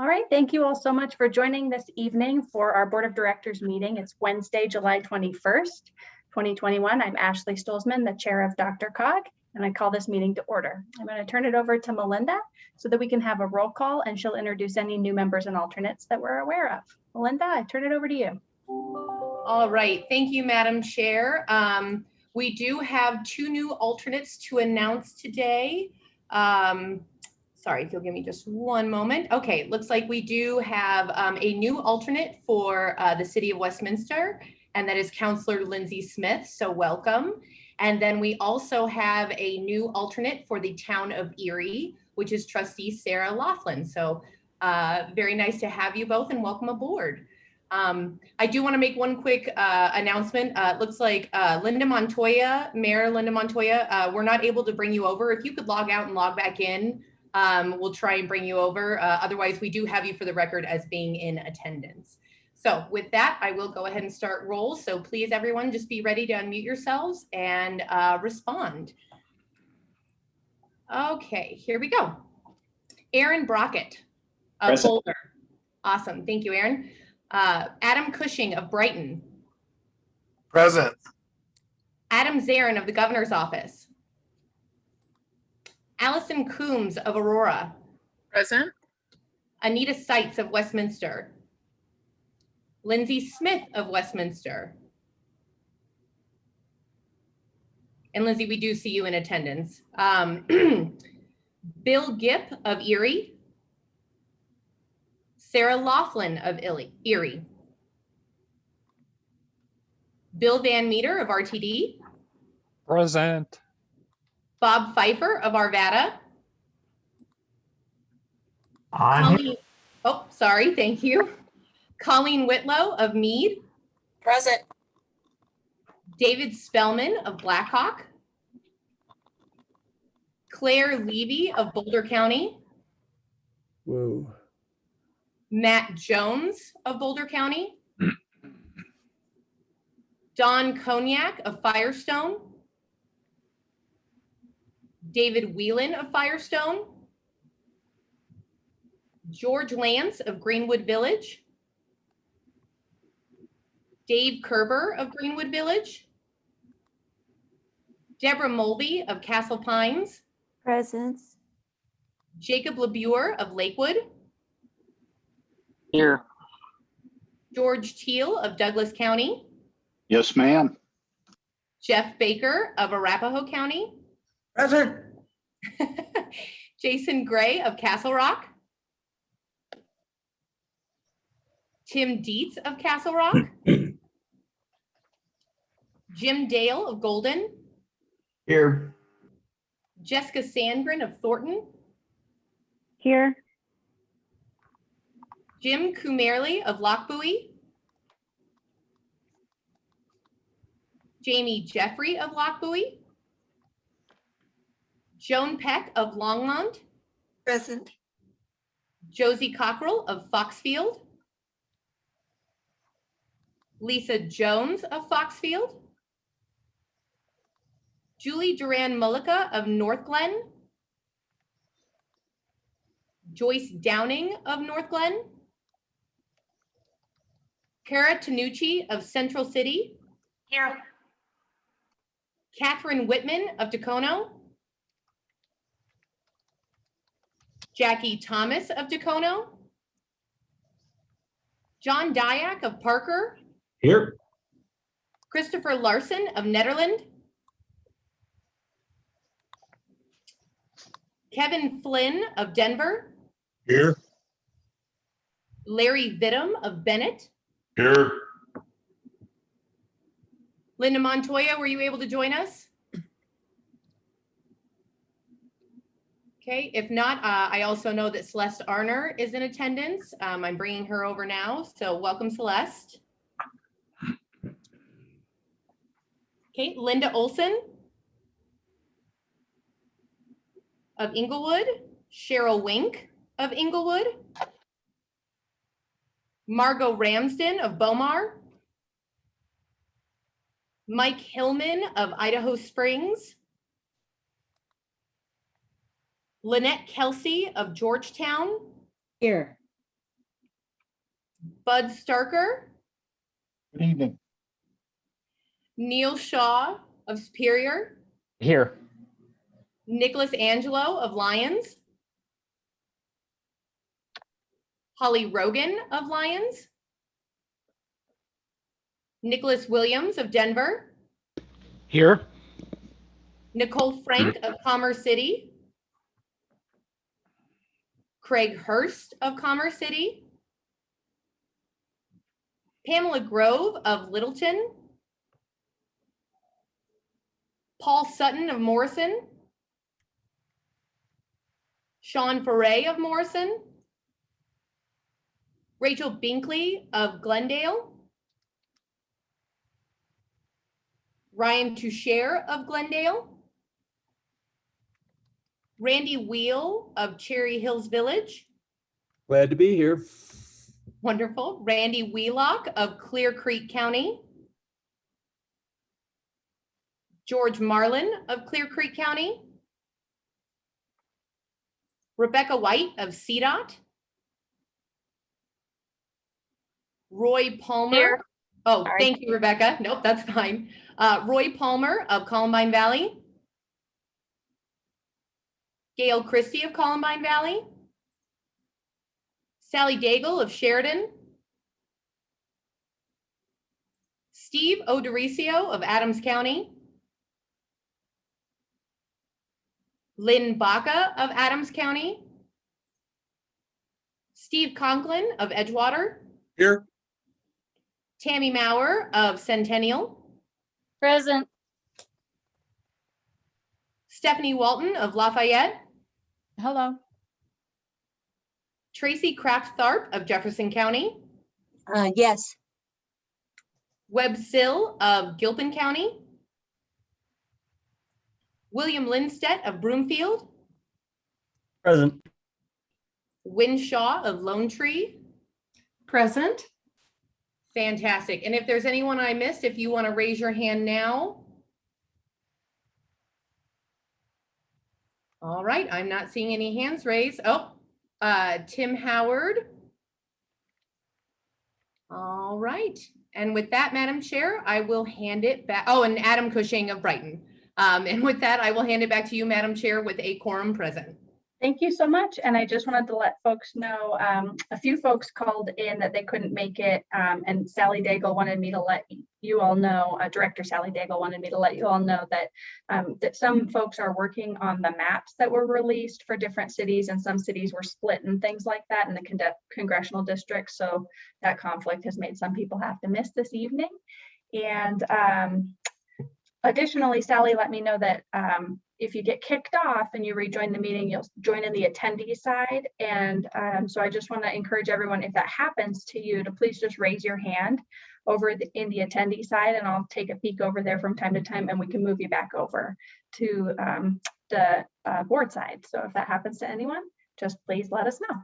All right, thank you all so much for joining this evening for our Board of Directors meeting. It's Wednesday, July 21st, 2021. I'm Ashley Stolzman, the chair of DRCOG, and I call this meeting to order. I'm going to turn it over to Melinda so that we can have a roll call and she'll introduce any new members and alternates that we're aware of. Melinda, I turn it over to you. All right, thank you, Madam Chair. Um, we do have two new alternates to announce today. Um, sorry, if you'll give me just one moment. Okay, looks like we do have um, a new alternate for uh, the City of Westminster, and that is Councillor Lindsay Smith, so welcome. And then we also have a new alternate for the Town of Erie, which is Trustee Sarah Laughlin. So uh, very nice to have you both and welcome aboard. Um, I do want to make one quick uh, announcement. Uh, looks like uh, Linda Montoya, Mayor Linda Montoya, uh, we're not able to bring you over. If you could log out and log back in, um, we'll try and bring you over. Uh, otherwise, we do have you for the record as being in attendance. So with that, I will go ahead and start roll. So please, everyone, just be ready to unmute yourselves and uh, respond. Okay, here we go. Aaron Brockett of Present. Boulder. Awesome. Thank you, Aaron. Uh, Adam Cushing of Brighton. Present. Adam Zarin of the Governor's Office. Allison Coombs of Aurora. Present. Anita Seitz of Westminster. Lindsay Smith of Westminster. And Lindsay, we do see you in attendance. Um, Bill Gipp of Erie. Sarah Laughlin of Erie. Bill Van Meter of RTD. Present. Bob Fifer of Arvada. I'm Colleen- Oh, sorry, thank you. Colleen Whitlow of Mead. Present. David Spellman of Black Hawk. Claire Levy of Boulder County. Whoa. Matt Jones of Boulder County. Don Cognac of Firestone. David Whelan of Firestone. George Lance of Greenwood Village. Dave Kerber of Greenwood Village. Deborah Mulvey of Castle Pines. Presence. Jacob LaBure of Lakewood. Here. George Teal of Douglas County. Yes, ma'am. Jeff Baker of Arapahoe County. Present. Jason Gray of Castle Rock. Tim Dietz of Castle Rock. Jim Dale of Golden. Here. Jessica Sandgren of Thornton. Here. Jim Kumerly of Lochbuie. Jamie Jeffrey of Lochbuie. Joan Peck of Longmont. Present. Josie Cockrell of Foxfield. Lisa Jones of Foxfield. Julie Duran Mullica of Northglenn. Joyce Downing of Northglenn. Kara Tanucci of Central City. Here. Catherine Whitman of Dacono. Jackie Thomas of Dacono. John Dyack of Parker. Here. Christopher Larson of Nederland. Kevin Flynn of Denver. Here. Larry Vidum of Bennett. Here. Linda Montoya, were you able to join us? Okay, if not, uh, I also know that Celeste Arner is in attendance. Um, I'm bringing her over now, so welcome Celeste. Okay, Linda Olson of Englewood, Cheryl Wink of Englewood, Margot Ramsden of Bow Mar, Mike Hillman of Idaho Springs, Lynette Kelsey of Georgetown, Here. Bud Starker, Good evening. Neil Shaw of Superior, Here. Nicholas Angelo of Lyons, Holly Rogan of Lyons, Nicholas Williams of Denver, Here. Nicole Frank of Commerce City, Craig Hurst of Commerce City, Pamela Grove of Littleton, Paul Sutton of Morrison, Sean Foray of Morrison, Rachel Binkley of Glendale, Ryan Toucher of Glendale, Randy Wheel of Cherry Hills Village, Glad to be here. wonderful, Randy Wheelock of Clear Creek County, George Marlin of Clear Creek County, Rebecca White of CDOT, Roy Palmer. Here. Oh, Sorry. thank you, Rebecca. Nope, that's fine. Uh, Roy Palmer of Columbine Valley. Gail Christie of Columbine Valley. Sally Daigle of Sheridan. Steve O'Dorisio of Adams County. Lynn Baca of Adams County. Steve Conklin of Edgewater. Here. Tammy Mauer of Centennial. Present. Stephanie Walton of Lafayette. Hello. Tracy Kraft Tharp of Jefferson County. Uh, yes. Webb Sill of Gilpin County. William Lindstedt of Broomfield. Present. Win Shaw of Lone Tree. Present. Fantastic. And if there's anyone I missed, if you want to raise your hand now. All right, I'm not seeing any hands raised. Oh, uh, Tim Howard. All right. And with that, Madam Chair, I will hand it back. Oh, and Adam Cushing of Brighton. Um, and with that, I will hand it back to you, Madam Chair, with a quorum present. Thank you so much. And I just wanted to let folks know, um, a few folks called in that they couldn't make it. Um, and Sally Daigle wanted me to let you all know, uh, Director Sally Daigle wanted me to let you all know that, um, that some folks are working on the maps that were released for different cities and some cities were split and things like that in the con- congressional districts. So that conflict has made some people have to miss this evening. And, um, additionally, Sally let me know that, um, if you get kicked off and you rejoin the meeting, you'll join in the attendee side. And um, so I just want to encourage everyone, if that happens to you, to please just raise your hand over the, in the attendee side and I'll take a peek over there from time to time and we can move you back over to um, the uh, board side. So if that happens to anyone, just please let us know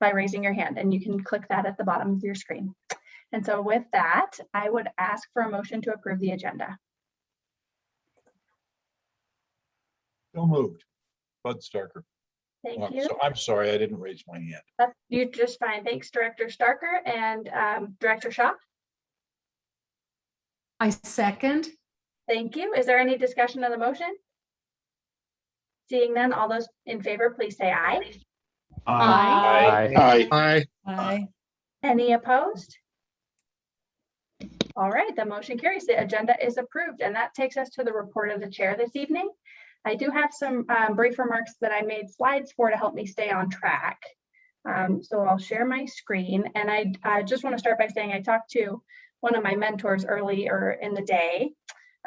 by raising your hand and you can click that at the bottom of your screen. And so with that, I would ask for a motion to approve the agenda. So moved. Bud Starker. Thank you. so- I'm sorry, I didn't raise my hand. That's you just fine. Thanks, Director Starker and um, Director Shaw. I second. Thank you. Is there any discussion of the motion? Seeing none, all those in favor, please say aye. Aye. Aye. Aye. Aye. Any opposed? All right, the motion carries. The agenda is approved and that takes us to the report of the chair this evening. I do have some um, brief remarks that I made slides for to help me stay on track. Um, so I'll share my screen and I, I just want to start by saying I talked to one of my mentors earlier in the day.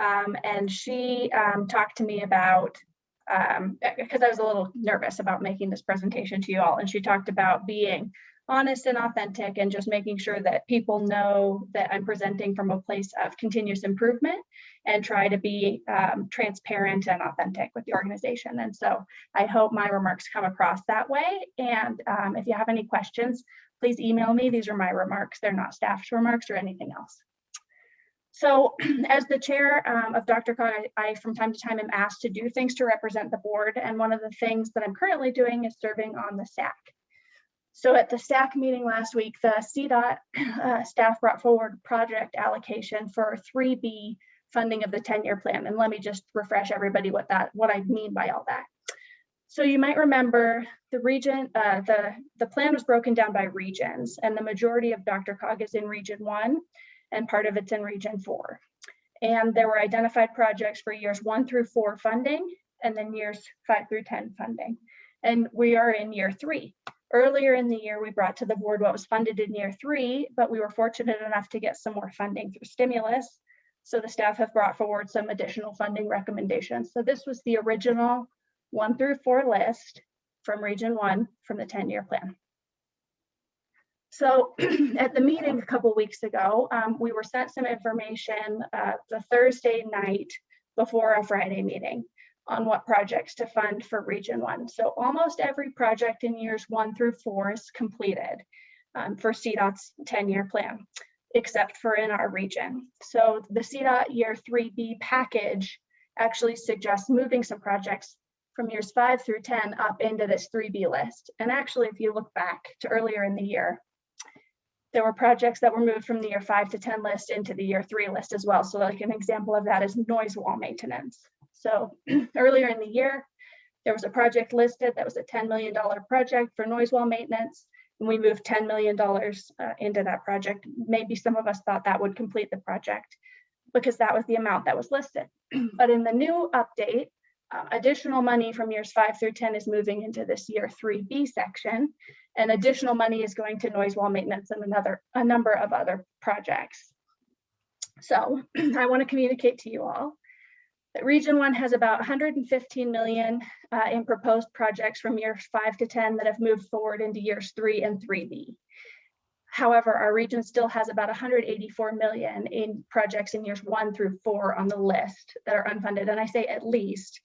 um, and she um, talked to me about because I was a little nervous about making this presentation to you all. And she talked about being honest and authentic and just making sure that people know that I'm presenting from a place of continuous improvement and try to be um, transparent and authentic with the organization. And so I hope my remarks come across that way. And um, if you have any questions, please email me. These are my remarks. They're not staff's remarks or anything else. So as the chair um, of DRCOG, I, I from time to time am asked to do things to represent the board. And one of the things that I'm currently doing is serving on the SAC. So at the staff meeting last week, the CDOT uh, staff brought forward project allocation for 3B funding of the 10-year plan. And let me just refresh everybody what that, what I mean by all that. So you might remember the region, uh, the, the plan was broken down by regions and the majority of DRCOG is in region one and part of it's in region four. And there were identified projects for years one through four funding and then years five through 10 funding. And we are in year three. Earlier in the year, we brought to the board what was funded in year three, but we were fortunate enough to get some more funding through stimulus. So the staff have brought forward some additional funding recommendations. So this was the original one through four list from region one from the 10-year plan. So at the meeting a couple weeks ago, um, we were sent some information uh, the Thursday night before a Friday meeting on what projects to fund for region one. So almost every project in years one through four is completed um, for CDOT's 10-year plan, except for in our region. So the CDOT year 3B package actually suggests moving some projects from years five through 10 up into this 3B list. And actually, if you look back to earlier in the year, there were projects that were moved from the year five to 10 list into the year three list as well. So like an example of that is noise wall maintenance. So earlier in the year, there was a project listed that was a $10 million project for noise wall maintenance. And we moved $10 million uh, into that project. Maybe some of us thought that would complete the project because that was the amount that was listed. but in the new update, uh, additional money from years five through 10 is moving into this year 3B section, and additional money is going to noise wall maintenance and another a number of other projects. So I want to communicate to you all Region 1 has about 115 million uh, in proposed projects from years 5 to 10 that have moved forward into years 3 and 3B. However, our region still has about 184 million in projects in years 1 through 4 on the list that are unfunded. And I say at least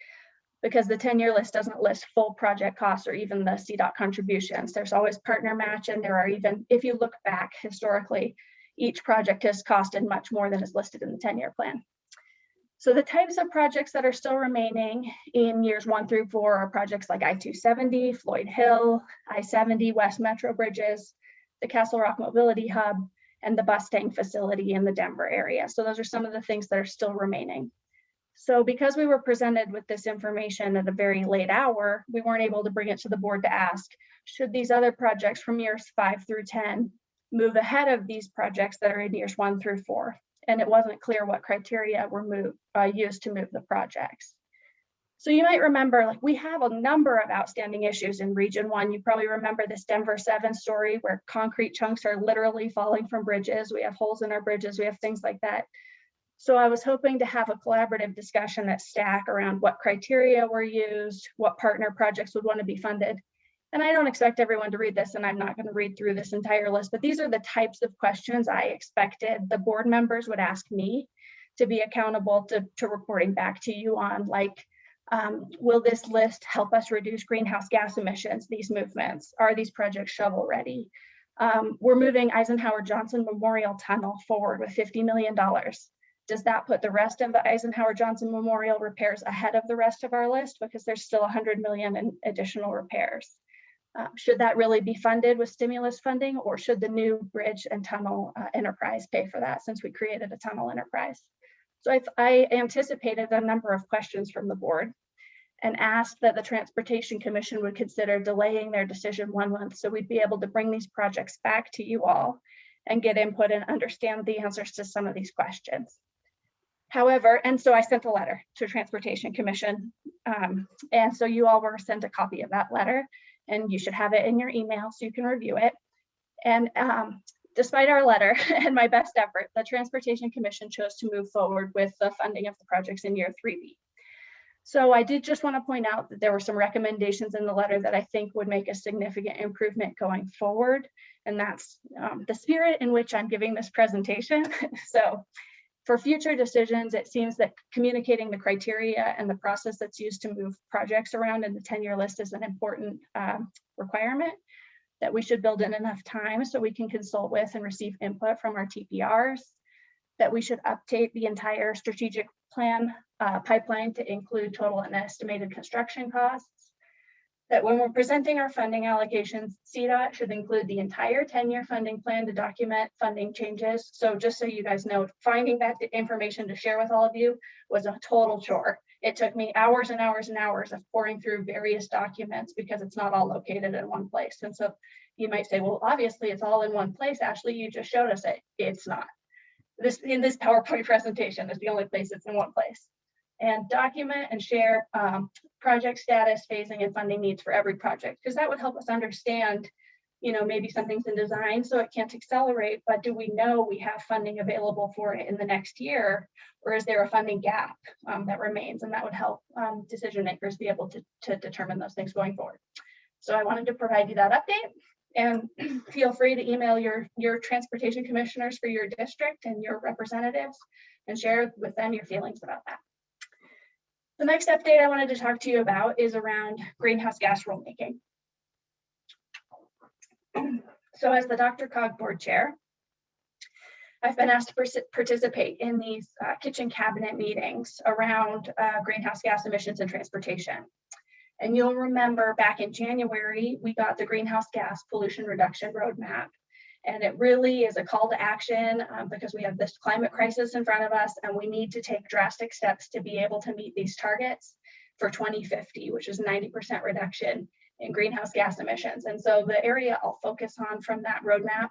because the 10-year list doesn't list full project costs or even the CDOT contributions. There's always partner match and there are even, if you look back historically, each project has costed much more than is listed in the 10-year plan. So the types of projects that are still remaining in years one through four are projects like I-270, Floyd Hill, I-70, West Metro Bridges, the Castle Rock Mobility Hub, and the Bustang facility in the Denver area. So those are some of the things that are still remaining. So because we were presented with this information at a very late hour, we weren't able to bring it to the board to ask, should these other projects from years five through 10 move ahead of these projects that are in years one through four? And it wasn't clear what criteria were moved, uh, used to move the projects. So you might remember, like we have a number of outstanding issues in region one. You probably remember this Denver seven story where concrete chunks are literally falling from bridges. We have holes in our bridges, we have things like that. So I was hoping to have a collaborative discussion at STAC around what criteria were used, what partner projects would want to be funded. And I don't expect everyone to read this and I'm not going to read through this entire list, but these are the types of questions I expected the board members would ask me to be accountable to, to reporting back to you on like, um, will this list help us reduce greenhouse gas emissions, these movements? Are these projects shovel ready? Um, we're moving Eisenhower Johnson Memorial Tunnel forward with $50 million. Does that put the rest of the Eisenhower Johnson Memorial repairs ahead of the rest of our list? Because there's still 100 million in additional repairs. Uh, should that really be funded with stimulus funding or should the new bridge and tunnel uh, enterprise pay for that since we created a tunnel enterprise? So I've, I anticipated a number of questions from the board and asked that the Transportation Commission would consider delaying their decision one month so we'd be able to bring these projects back to you all and get input and understand the answers to some of these questions. However, and so I sent a letter to Transportation Commission. Um, and so you all were sent a copy of that letter and you should have it in your email so you can review it. And um, despite our letter and my best effort, the Transportation Commission chose to move forward with the funding of the projects in year 3B. So I did just want to point out that there were some recommendations in the letter that I think would make a significant improvement going forward. And that's um, the spirit in which I'm giving this presentation. so for future decisions, it seems that communicating the criteria and the process that's used to move projects around in the 10-year list is an important um, requirement that we should build in enough time so we can consult with and receive input from our TPRs, that we should update the entire strategic plan uh, pipeline to include total and estimated construction costs, that when we're presenting our funding allocations, CDOT should include the entire 10-year funding plan to document funding changes. So just so you guys know, finding that information to share with all of you was a total chore. It took me hours and hours and hours of pouring through various documents because it's not all located in one place. And so you might say, well, obviously it's all in one place. Ashley, you just showed us it. It's not. This in this PowerPoint presentation is the only place it's in one place. And document and share um, project status, phasing, and funding needs for every project, because that would help us understand, you know, maybe something's in design, so it can't accelerate, but do we know we have funding available for it in the next year? Or is there a funding gap um, that remains? And that would help um, decision makers be able to, to determine those things going forward. So I wanted to provide you that update. And feel free to email your, your transportation commissioners for your district and your representatives and share with them your feelings about that. The next update I wanted to talk to you about is around greenhouse gas rulemaking. So as the DRCOG board chair, I've been asked to participate in these uh, kitchen cabinet meetings around uh, greenhouse gas emissions and transportation. And you'll remember back in January, we got the greenhouse gas pollution reduction roadmap. And it really is a call to action um, because we have this climate crisis in front of us and we need to take drastic steps to be able to meet these targets for 2050, which is 90% reduction in greenhouse gas emissions. And so the area I'll focus on from that roadmap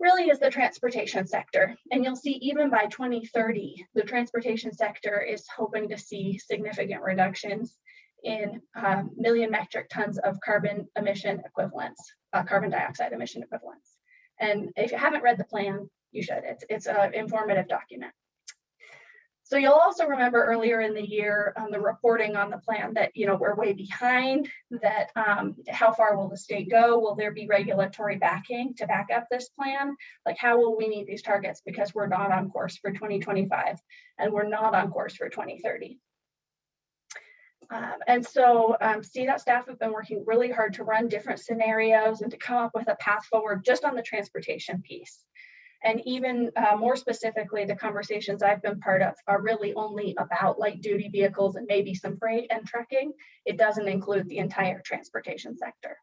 really is the transportation sector. And you'll see even by 2030, the transportation sector is hoping to see significant reductions in uh, million metric tons of carbon emission equivalents, uh, carbon dioxide emission equivalents. And if you haven't read the plan, you should. It's, it's an informative document. So you'll also remember earlier in the year on um, the reporting on the plan that, you know, we're way behind, that um, how far will the state go? Will there be regulatory backing to back up this plan? Like how will we meet these targets? Because we're not on course for 2025 and we're not on course for 2030. Um, and so um, CDOT staff have been working really hard to run different scenarios and to come up with a path forward just on the transportation piece. And even uh, more specifically, the conversations I've been part of are really only about light duty vehicles and maybe some freight and trucking. It doesn't include the entire transportation sector.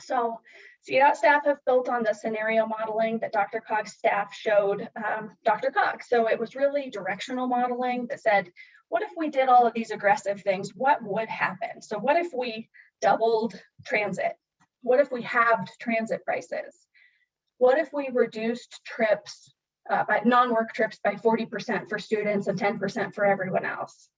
So CDOT staff have built on the scenario modeling that DRCOG's staff showed um, DRCOG. So it was really directional modeling that said, what if we did all of these aggressive things? What would happen? So what if we doubled transit? What if we halved transit prices? What if we reduced trips, uh, by non-work trips by 40% for students and 10% for everyone else?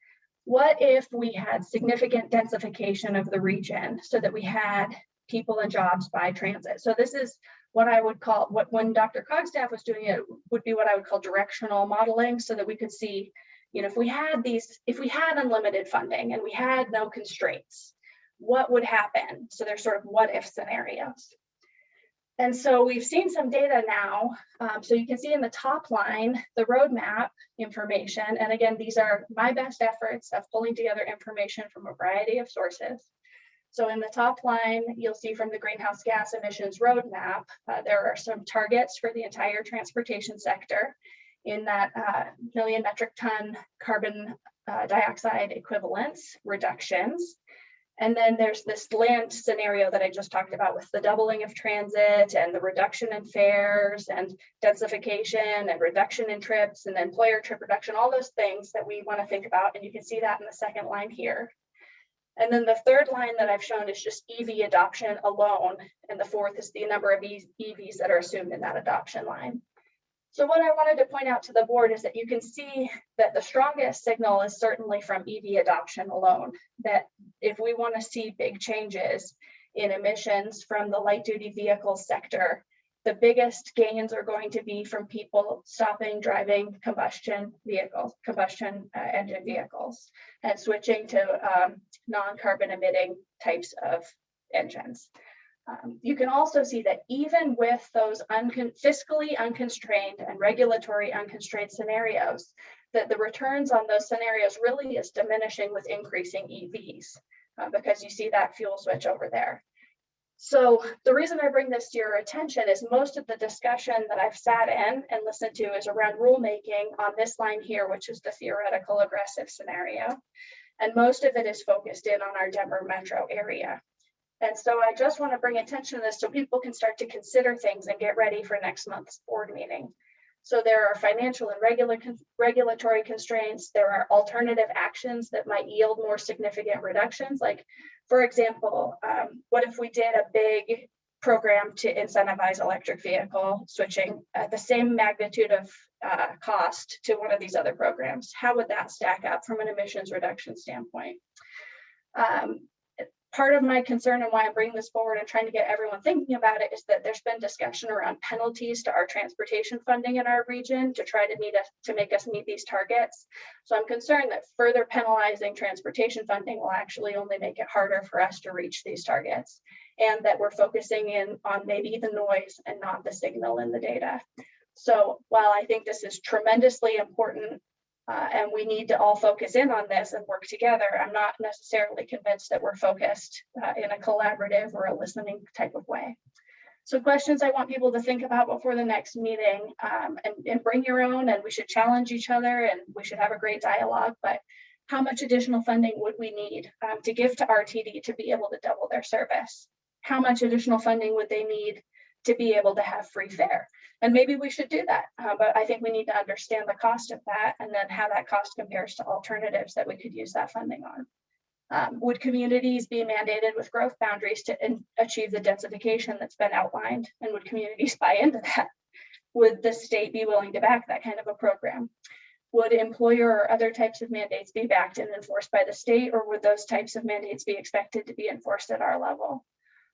What if we had significant densification of the region so that we had people and jobs by transit? So this is what I would call, what when Dr. Cogstaff was doing it, would be what I would call directional modeling so that we could see you know, if we had these, if we had unlimited funding and we had no constraints, what would happen? So there's sort of what if scenarios. And so we've seen some data now. Um, so you can see in the top line, the roadmap information. And again, these are my best efforts of pulling together information from a variety of sources. So in the top line, you'll see from the greenhouse gas emissions roadmap, uh, there are some targets for the entire transportation sector in that uh, million metric ton carbon uh, dioxide equivalents reductions. And then there's this land scenario that I just talked about with the doubling of transit and the reduction in fares and densification and reduction in trips and employer trip reduction, all those things that we want to think about. And you can see that in the second line here. And then the third line that I've shown is just EV adoption alone. And the fourth is the number of EVs that are assumed in that adoption line. So what I wanted to point out to the board is that you can see that the strongest signal is certainly from EV adoption alone, that if we want to see big changes in emissions from the light duty vehicle sector, the biggest gains are going to be from people stopping driving combustion vehicles, combustion uh, engine vehicles, and switching to um, non-carbon emitting types of engines. Um, you can also see that even with those fiscally unconstrained and regulatory unconstrained scenarios, that the returns on those scenarios really is diminishing with increasing EVs uh, because you see that fuel switch over there. So the reason I bring this to your attention is most of the discussion that I've sat in and listened to is around rulemaking on this line here, which is the theoretical aggressive scenario. And most of it is focused in on our Denver metro area. And so I just want to bring attention to this so people can start to consider things and get ready for next month's board meeting. So there are financial and regular regulatory constraints. There are alternative actions that might yield more significant reductions. Like, for example, um, what if we did a big program to incentivize electric vehicle switching at the same magnitude of uh, cost to one of these other programs? How would that stack up from an emissions reduction standpoint? Um, part of my concern and why I'm bringing this forward and trying to get everyone thinking about it is that there's been discussion around penalties to our transportation funding in our region to try to meet us, to make us meet these targets. So I'm concerned that further penalizing transportation funding will actually only make it harder for us to reach these targets. And that we're focusing in on maybe the noise and not the signal in the data. So while I think this is tremendously important uh, and we need to all focus in on this and work together. I'm not necessarily convinced that we're focused uh, in a collaborative or a listening type of way. So questions I want people to think about before the next meeting um, and, and bring your own and we should challenge each other and we should have a great dialogue, but how much additional funding would we need um, to give to RTD to be able to double their service? How much additional funding would they need to be able to have free fare? And maybe we should do that, uh, but I think we need to understand the cost of that and then how that cost compares to alternatives that we could use that funding on. Um, would communities be mandated with growth boundaries to achieve the densification that's been outlined? And would communities buy into that? Would the state be willing to back that kind of a program? Would employer or other types of mandates be backed and enforced by the state, or would those types of mandates be expected to be enforced at our level?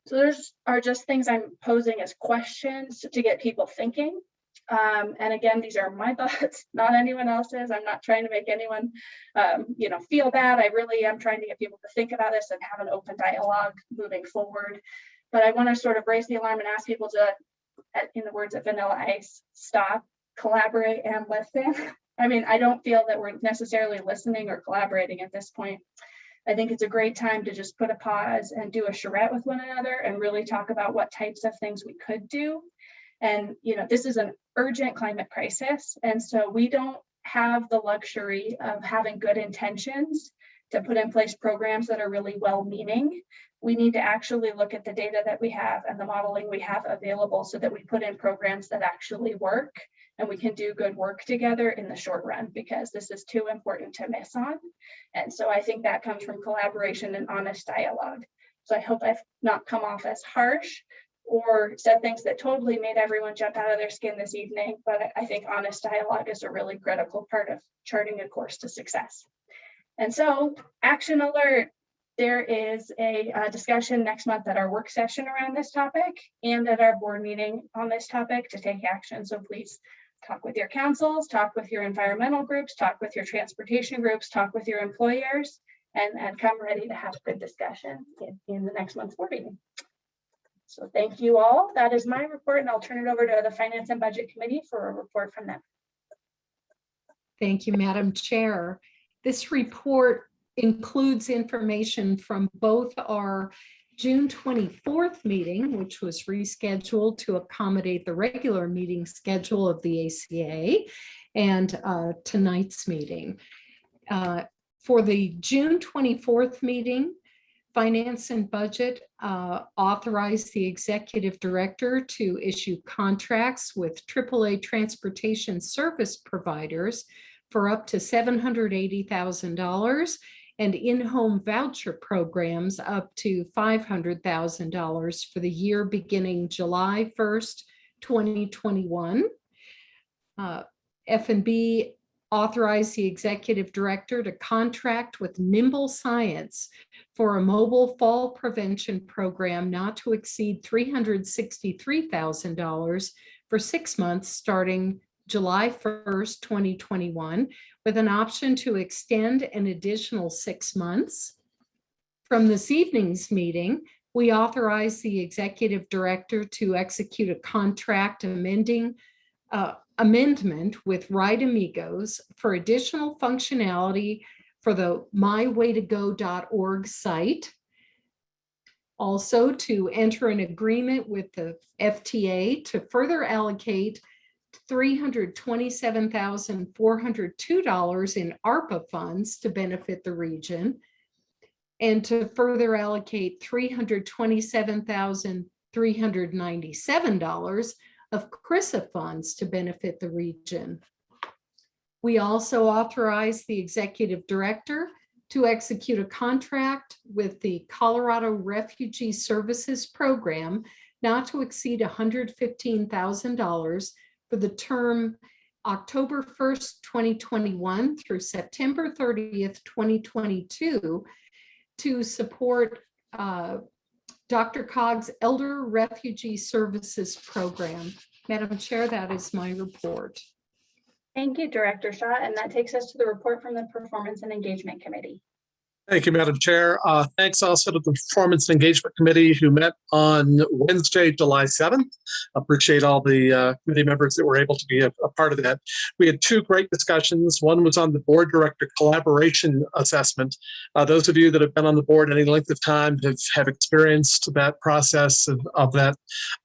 So there's are just things I'm posing as questions to get people thinking. Um, and again, these are my thoughts, not anyone else's. I'm not trying to make anyone, um, you know, feel bad. I really am trying to get people to think about this and have an open dialogue moving forward. But I want to sort of raise the alarm and ask people to, in the words of Vanilla Ice, stop, collaborate, and listen. I mean, I don't feel that we're necessarily listening or collaborating at this point. I think it's a great time to just put a pause and do a charrette with one another and really talk about what types of things we could do. And, you know, this is an urgent climate crisis. And so we don't have the luxury of having good intentions to put in place programs that are really well meaning. We need to actually look at the data that we have and the modeling we have available so that we put in programs that actually work and we can do good work together in the short run because this is too important to miss on. And so I think that comes from collaboration and honest dialogue. So I hope I've not come off as harsh or said things that totally made everyone jump out of their skin this evening, but I think honest dialogue is a really critical part of charting a course to success. And so action alert, there is a, uh discussion next month at our work session around this topic and at our board meeting on this topic to take action. So please talk with your councils, talk with your environmental groups, talk with your transportation groups, talk with your employers, and, and come ready to have a good discussion in, in the next month's board meeting. So thank you all. That is my report, and I'll turn it over to the Finance and Budget Committee for a report from them. Thank you, Madam Chair. This report includes information from both our June 24th meeting, which was rescheduled to accommodate the regular meeting schedule of the ACA, and uh, tonight's meeting. Uh, For the June 24th meeting, Finance and Budget uh, authorized the executive director to issue contracts with AAA transportation service providers for up to $780,000 and in-home voucher programs up to $500,000 for the year beginning July 1st, 2021. Uh, F&B authorized the executive director to contract with Nimble Science for a mobile fall prevention program not to exceed $363,000 for six months starting July 1st, 2021, with an option to extend an additional six months. From this evening's meeting, we authorize the executive director to execute a contract amending uh, amendment with RideAmigos for additional functionality for the mywaytogo.org site. Also to enter an agreement with the FTA to further allocate $327,402 in ARPA funds to benefit the region and to further allocate $327,397 of CRRSAA funds to benefit the region. We also authorize the executive director to execute a contract with the Colorado Refugee Services Program not to exceed $115,000 for the term October 1st, 2021 through September 30th, 2022 to support uh, DRCOG's Elder Refugee Services Program. Madam Chair, that is my report. Thank you, Director Shaw. And that takes us to the report from the Performance and Engagement Committee. Thank you, Madam Chair. Uh, Thanks also to the Performance and Engagement Committee who met on Wednesday, July 7th. Appreciate all the uh, committee members that were able to be a a part of that. We had two great discussions. One was on the Board Director Collaboration Assessment. Uh, Those of you that have been on the board any length of time have have experienced that process of of that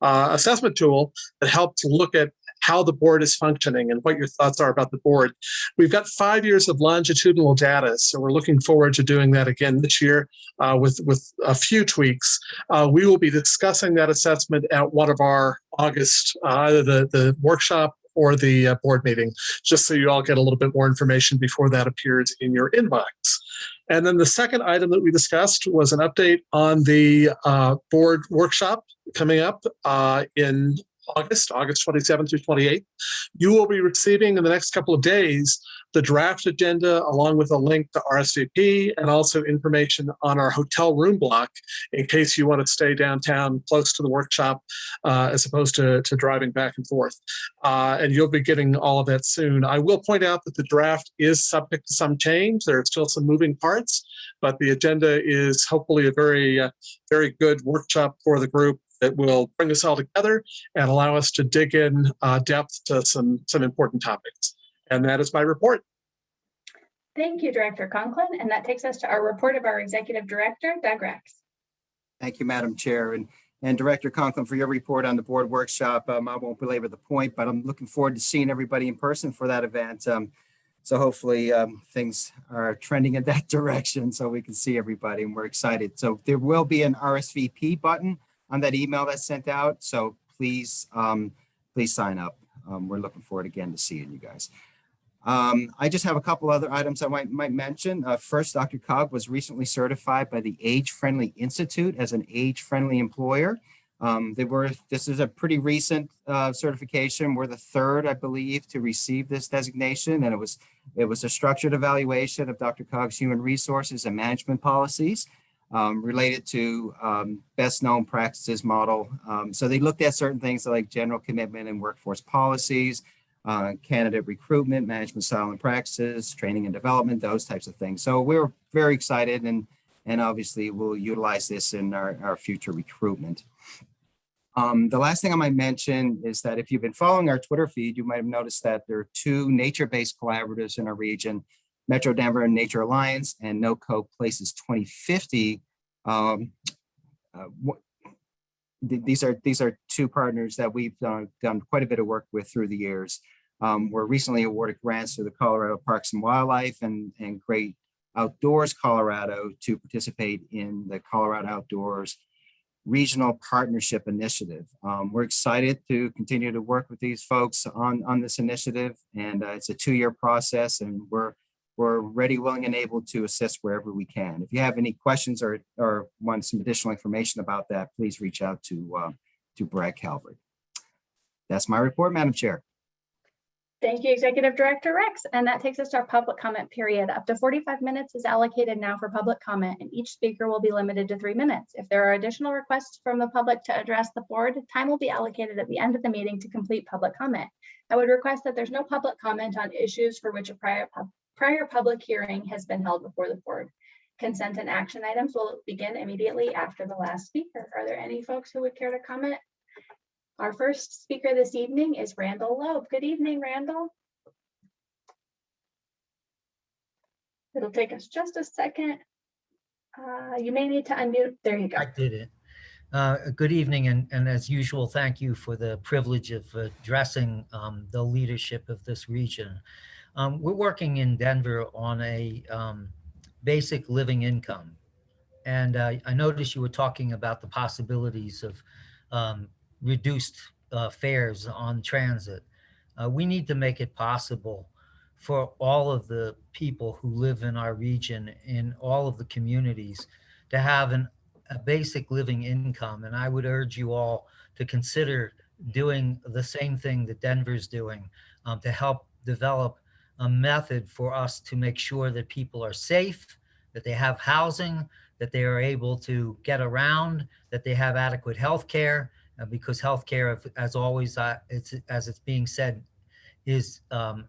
uh, assessment tool that helps look at how the board is functioning and what your thoughts are about the board. We've got five years of longitudinal data, so we're looking forward to doing that again this year uh, with, with a few tweaks. Uh, we will be discussing that assessment at one of our August, uh, either the, the workshop or the uh, board meeting, just so you all get a little bit more information before that appears in your inbox. And then the second item that we discussed was an update on the uh, board workshop coming up uh, in August, August 27th through 28th. You will be receiving in the next couple of days the draft agenda along with a link to RSVP and also information on our hotel room block in case you want to stay downtown close to the workshop uh, as opposed to, to driving back and forth. Uh, and you'll be getting all of that soon. I will point out that the draft is subject to some change. There are still some moving parts, but the agenda is hopefully a very, uh, very good workshop for the group that will bring us all together and allow us to dig in uh, depth to some, some important topics. And that is my report. Thank you, Director Conklin. And that takes us to our report of our Executive Director, Doug Rex. Thank you, Madam Chair, and, and Director Conklin for your report on the board workshop. Um, I won't belabor the point, but I'm looking forward to seeing everybody in person for that event. Um, so hopefully um, things are trending in that direction so we can see everybody and we're excited. So there will be an RSVP button on that email that's sent out. So please, um, please sign up. Um, we're looking forward again to seeing you guys. Um, I just have a couple other items I might, might mention. Uh, first, DRCOG was recently certified by the Age Friendly Institute as an age-friendly employer. Um, they were, this is a pretty recent uh, certification. We're the third, I believe, to receive this designation, and it was it was a structured evaluation of DRCOG's human resources and management policies um, related to um, best known practices model. Um, so they looked at certain things like general commitment and workforce policies, uh, candidate recruitment, management style and practices, training and development, those types of things. So we're very excited and, and obviously we'll utilize this in our, our future recruitment. Um, the last thing I might mention is that if you've been following our Twitter feed, you might have noticed that there are two nature-based collaboratives in our region, Metro Denver Nature Alliance and NoCo Places 2050. Um, uh, th these are these are two partners that we've done, done quite a bit of work with through the years. Um, we're recently awarded grants to the Colorado Parks and Wildlife and, and Great Outdoors Colorado to participate in the Colorado Outdoors Regional Partnership Initiative. Um, we're excited to continue to work with these folks on, on this initiative and uh, it's a two-year process and we're we're ready, willing, and able to assist wherever we can. If you have any questions or, or want some additional information about that, please reach out to, uh, to Brad Calvert. That's my report, Madam Chair. Thank you, Executive Director Rex. And that takes us to our public comment period. Up to 45 minutes is allocated now for public comment, and each speaker will be limited to three minutes. If there are additional requests from the public to address the board, time will be allocated at the end of the meeting to complete public comment. I would request that there's no public comment on issues for which a prior prior public hearing has been held before the board. Consent and action items will begin immediately after the last speaker. Are there any folks who would care to comment? Our first speaker this evening is Randall Loeb. Good evening, Randall. It'll take us just a second. Uh, you may need to unmute. There you go. I did it. Uh, Good evening, and, and as usual, thank you for the privilege of addressing um, the leadership of this region. Um, We're working in Denver on a um, basic living income. And uh, I noticed you were talking about the possibilities of um, reduced uh, fares on transit. Uh, We need to make it possible for all of the people who live in our region, in all of the communities, to have an a basic living income. And I would urge you all to consider doing the same thing that Denver's doing um, to help develop a method for us to make sure that people are safe, that they have housing, that they are able to get around, that they have adequate health care, uh, because health care, as always, uh, it's, as it's being said, is, um,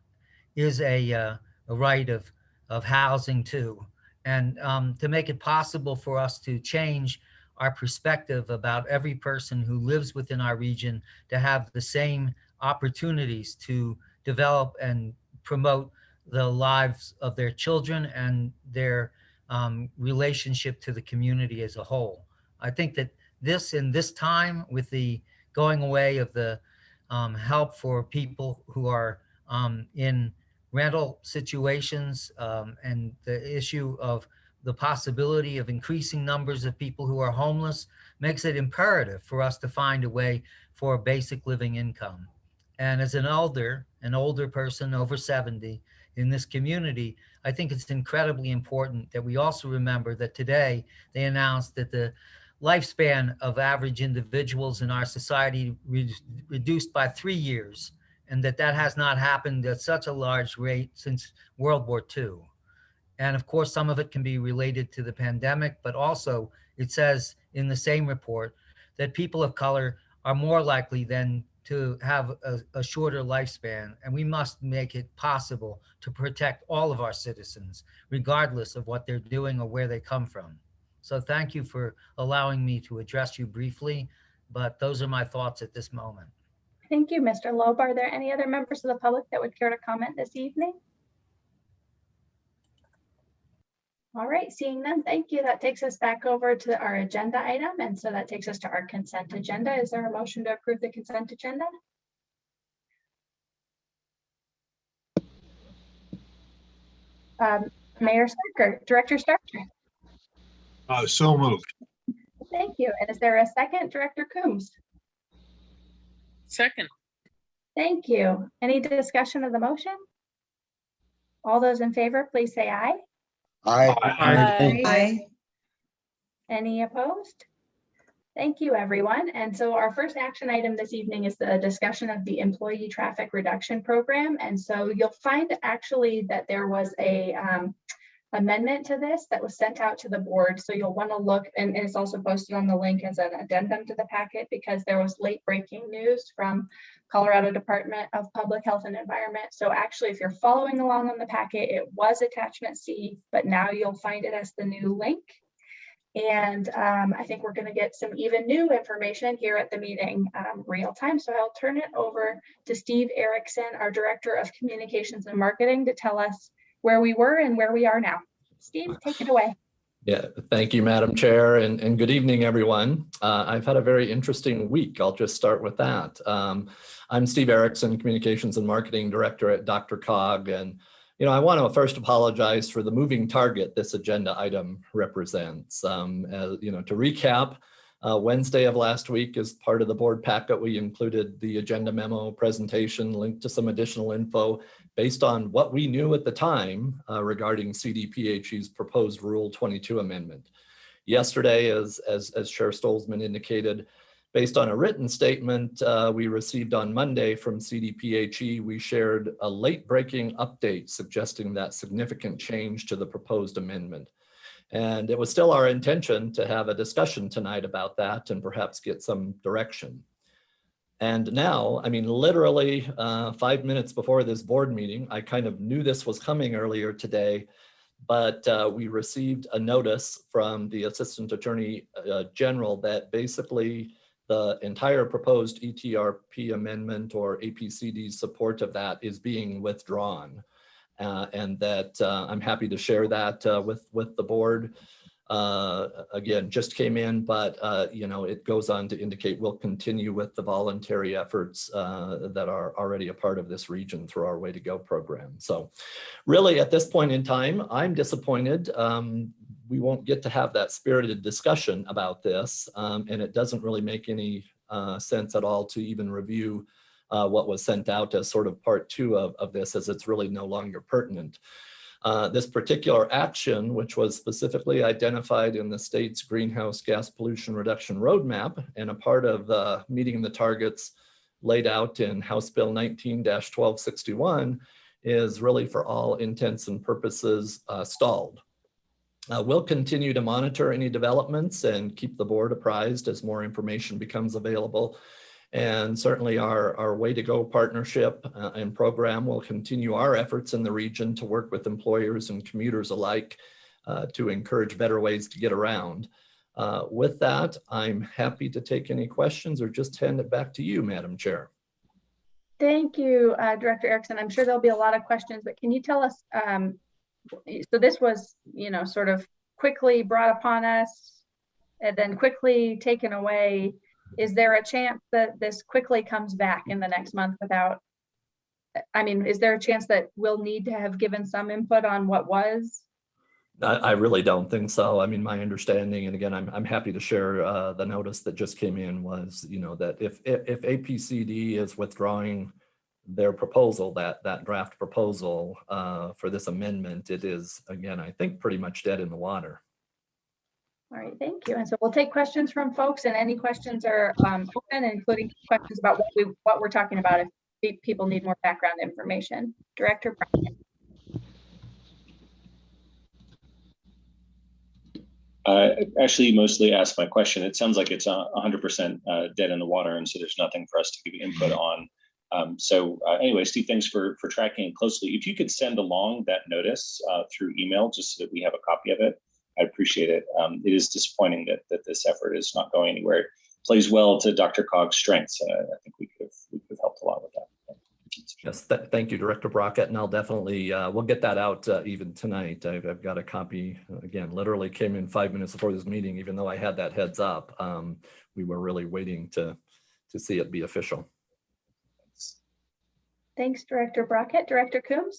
is a, uh, a right of, of housing too. And um, to make it possible for us to change our perspective about every person who lives within our region to have the same opportunities to develop and promote the lives of their children and their um, relationship to the community as a whole. I think that this in this time with the going away of the um, help for people who are um, in rental situations um, and the issue of the possibility of increasing numbers of people who are homeless makes it imperative for us to find a way for a basic living income. And as an elder, an older person over 70 in this community, I think it's incredibly important that we also remember that today they announced that the lifespan of average individuals in our society re reduced by three years and that that has not happened at such a large rate since World War II. And of course, some of it can be related to the pandemic, but also it says in the same report that people of color are more likely than to have a, a shorter lifespan. And we must make it possible to protect all of our citizens, regardless of what they're doing or where they come from. So thank you for allowing me to address you briefly, but those are my thoughts at this moment. Thank you, Mr. Loeb. Are there any other members of the public that would care to comment this evening? All right, seeing none, thank you. That takes us back over to our agenda item. And so that takes us to our consent agenda. Is there a motion to approve the consent agenda? Um, Mayor Starker, Director Starker, Uh, so moved. thank you. And is there a second, Director Coombs? Second. Thank you. Any discussion of the motion? All those in favor, please say aye. Aye. Aye. Any opposed? Thank you, everyone. And so our first action item this evening is the discussion of the Employee Traffic Reduction Program. And so you'll find actually that there was a um, amendment to this that was sent out to the board. So you'll want to look, and it's also posted on the link as an addendum to the packet because there was late breaking news from Colorado Department of Public Health and Environment. So actually, if you're following along on the packet, it was attachment C, but now you'll find it as the new link. And um, I think we're going to get some even new information here at the meeting um, real time. So I'll turn it over to Steve Erickson, our Director of Communications and Marketing, to tell us where we were and where we are now. Steve, take it away. Yeah, thank you, Madam Chair, and, and good evening, everyone. Uh, I've had a very interesting week. I'll just start with that. Um, I'm Steve Erickson, Communications and Marketing Director at DRCOG, and you know, I want to first apologize for the moving target this agenda item represents. Um, you know, to recap, uh, Wednesday of last week, as part of the board packet, we included the agenda memo presentation linked to some additional info based on what we knew at the time uh, regarding CDPHE's proposed Rule 22 amendment. Yesterday, as, as, as Chair Stolzman indicated, based on a written statement uh, we received on Monday from CDPHE, we shared a late breaking update suggesting that significant change to the proposed amendment. And it was still our intention to have a discussion tonight about that and perhaps get some direction. And now, I mean, literally uh, five minutes before this board meeting, I kind of knew this was coming earlier today, but uh, we received a notice from the Assistant Attorney uh, General that basically the entire proposed ETRP amendment or APCD support of that is being withdrawn. Uh, and that uh, I'm happy to share that uh, with, with the board. Uh, again, just came in, but, uh, you know, it goes on to indicate we'll continue with the voluntary efforts uh, that are already a part of this region through our Way to Go program. So really, at this point in time, I'm disappointed. Um, we won't get to have that spirited discussion about this, um, and it doesn't really make any uh, sense at all to even review uh, what was sent out as sort of part two of, of this, as it's really no longer pertinent. Uh, this particular action, which was specifically identified in the state's greenhouse gas pollution reduction roadmap and a part of uh, meeting the targets laid out in House Bill 19-1261, is really for all intents and purposes uh, stalled. Uh, we'll continue to monitor any developments and keep the board apprised as more information becomes available. And certainly our, our Way to Go partnership uh, and program will continue our efforts in the region to work with employers and commuters alike uh, to encourage better ways to get around. Uh, with that, I'm happy to take any questions or just hand it back to you, Madam Chair. Thank you, uh, Director Erickson. I'm sure there'll be a lot of questions, but can you tell us, um, so this was, you know, sort of quickly brought upon us and then quickly taken away. Is there a chance that this quickly comes back in the next month without, I mean, is there a chance that we'll need to have given some input on what was? I, I really don't think so. I mean, my understanding, and again, I'm, I'm happy to share uh, the notice that just came in was, you know, that if, if, if APCD is withdrawing their proposal, that, that draft proposal uh, for this amendment, it is, again, I think pretty much dead in the water. All right, thank you. And so we'll take questions from folks and any questions are um, open, including questions about what we, what we're talking about if people need more background information. Director. Uh, actually, mostly asked my question. It sounds like it's a hundred percent uh, dead in the water, and so there's nothing for us to give input on. Um, so uh, anyway, Steve, thanks for for tracking closely. If you could send along that notice uh, through email, just so that we have a copy of it, I appreciate it. Um, it is disappointing that that this effort is not going anywhere. It plays well to DRCOG's strengths, and I, I think we could have we could have helped a lot with that. Yes, th thank you, Director Brockett, and I'll definitely, uh, we'll get that out uh, even tonight. I've, I've got a copy, again, literally came in five minutes before this meeting, even though I had that heads up. Um, we were really waiting to, to see it be official. Thanks, Director Brockett. Director Coombs?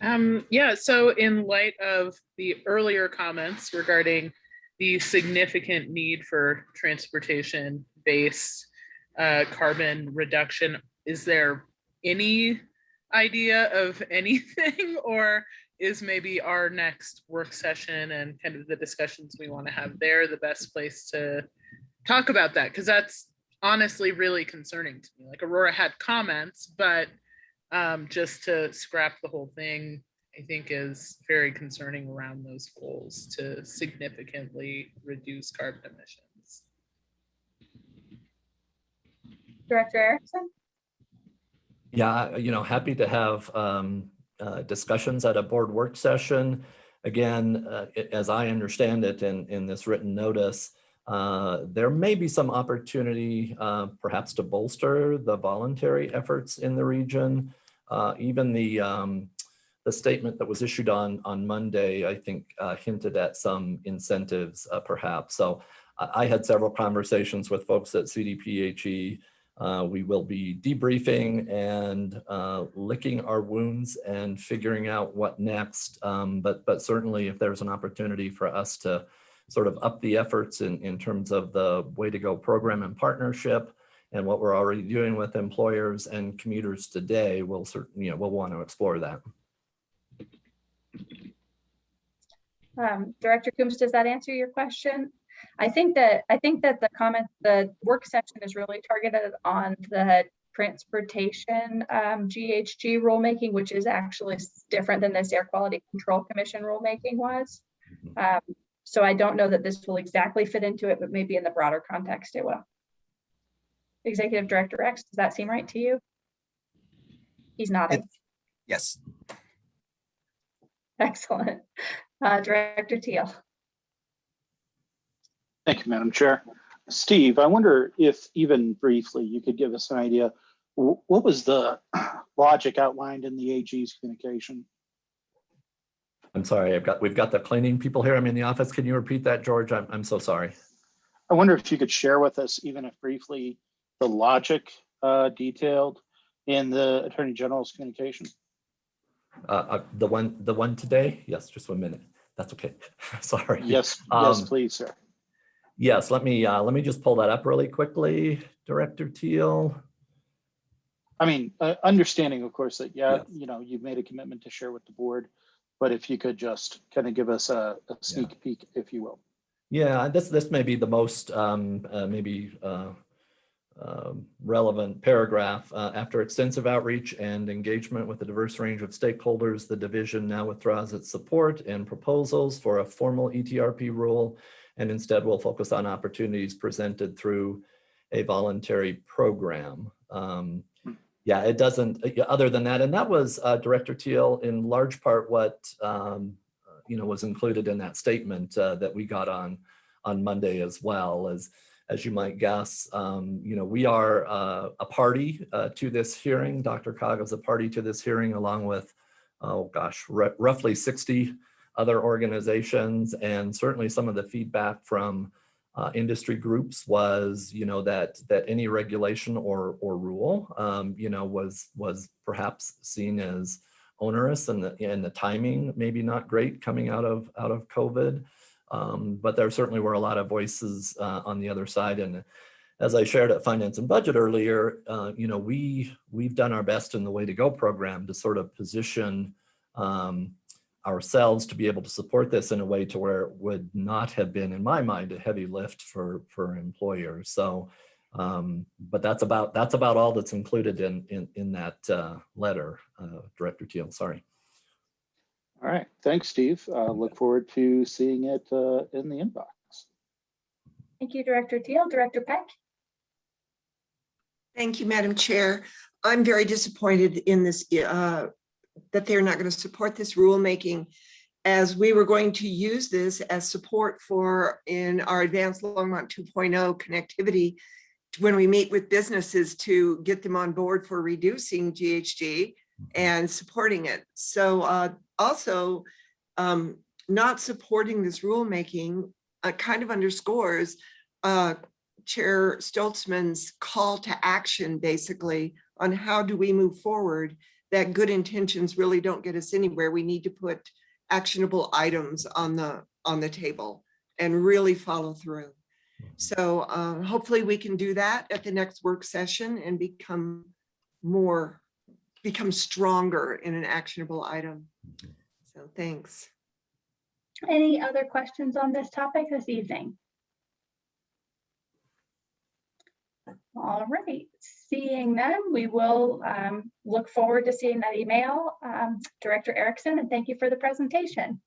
Um, yeah, so in light of the earlier comments regarding the significant need for transportation-based uh, carbon reduction, is there any idea of anything or is maybe our next work session and kind of the discussions we want to have there the best place to talk about that? Because that's honestly really concerning to me. Like Aurora had comments, but um, just to scrap the whole thing, I think is very concerning around those goals to significantly reduce carbon emissions. Director Erickson? Yeah, you know, happy to have um, uh, discussions at a board work session. Again, uh, a- as I understand it in, in this written notice, uh, there may be some opportunity uh, perhaps to bolster the voluntary efforts in the region. Uh, Even the, um, the statement that was issued on, on Monday, I think uh, hinted at some incentives uh, perhaps. So I, I had several conversations with folks at CDPHE. Uh, we will be debriefing and uh, licking our wounds and figuring out what next. Um, but, but certainly if there's an opportunity for us to sort of up the efforts in, in terms of the way to go program and partnership and what we're already doing with employers and commuters today, we'll certainly, you know, we'll want to explore that. Um, Director Coombs, does that answer your question? I think that, I think that the comment, the work session is really targeted on the transportation um, GHG rulemaking, which is actually different than this Air Quality Control Commission rulemaking was. Um, So I don't know that this will exactly fit into it, but maybe in the broader context it will. Executive Director Rex, does that seem right to you? He's nodding. Yes. Excellent. Uh, Director Teal. Thank you, Madam Chair. Steve, I wonder if even briefly you could give us an idea, what was the logic outlined in the AG's communication? I'm sorry, I've got, we've got the cleaning people here. I'm in the office. Can you repeat that, George? I'm, I'm so sorry. I wonder if you could share with us, even if briefly, the logic uh, detailed in the Attorney General's communication. Uh, uh, the one, the one today? Yes, just one minute. That's okay. Sorry. Yes, yes, Um, please, sir. Yes, let me, uh, let me just pull that up really quickly. Director Teal. I mean, uh, understanding, of course, that, yeah, Yes. you know, you've made a commitment to share with the board, but if you could just kind of give us a a sneak peek, if you will. Yeah, this, this may be the most, um, uh, maybe, uh, um, relevant paragraph. Uh, after extensive outreach and engagement with a diverse range of stakeholders, the division now withdraws its support and proposals for a formal ETRP rule and instead will focus on opportunities presented through a voluntary program. Um, yeah, it doesn't, uh, other than that, and that was uh, Director Teal in large part what um, you know was included in that statement uh, that we got on on Monday as well as as you might guess. Um, you know, we are uh, a party uh, to this hearing. DRCOG is a party to this hearing along with oh gosh, roughly 60 other organizations and certainly some of the feedback from uh, industry groups was, you know, that that any regulation or or rule, um, you know, was was perhaps seen as onerous and the and the timing maybe not great coming out of out of COVID. Um, but there certainly were a lot of voices uh, on the other side. And as I shared at Finance and Budget earlier, uh, you know, we we've done our best in the Way to Go program to sort of position um, ourselves to be able to support this in a way to where it would not have been, in my mind, a heavy lift for for employers. So, um, but that's about that's about all that's included in in in that uh, letter, uh, Director Teal. Sorry. All right, thanks, Steve. Uh, Look forward to seeing it uh, in the inbox. Thank you, Director Teal. Director Peck? Thank you, Madam Chair. I'm very disappointed in this, uh, that they're not going to support this rulemaking as we were going to use this as support for in our advanced Longmont 2.0 connectivity when we meet with businesses to get them on board for reducing GHG and supporting it. So uh, also um, not supporting this rulemaking uh, kind of underscores uh, Chair Stolzman's call to action, basically, on how do we move forward, that good intentions really don't get us anywhere. We need to put actionable items on the, on the table and really follow through. So uh, hopefully we can do that at the next work session and become more, become stronger in an actionable item. So thanks. Any other questions on this topic this evening? All right, seeing them, we will um, look forward to seeing that email. Um, Director Erickson, and thank you for the presentation.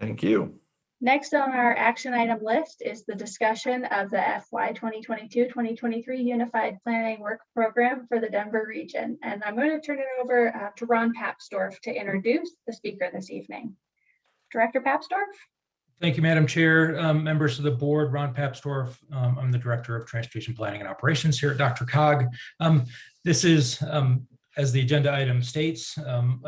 Thank you. Next on our action item list is the discussion of the FY 2022-2023 Unified Planning Work Program for the Denver region. And I'm going to turn it over uh, to Ron Papsdorf to introduce the speaker this evening. Director Papsdorf? Thank you, Madam Chair, um, members of the board, Ron Papsdorf. Um, I'm the Director of Transportation Planning and Operations here at DRCOG. Um, this is, um, as the agenda item states, um,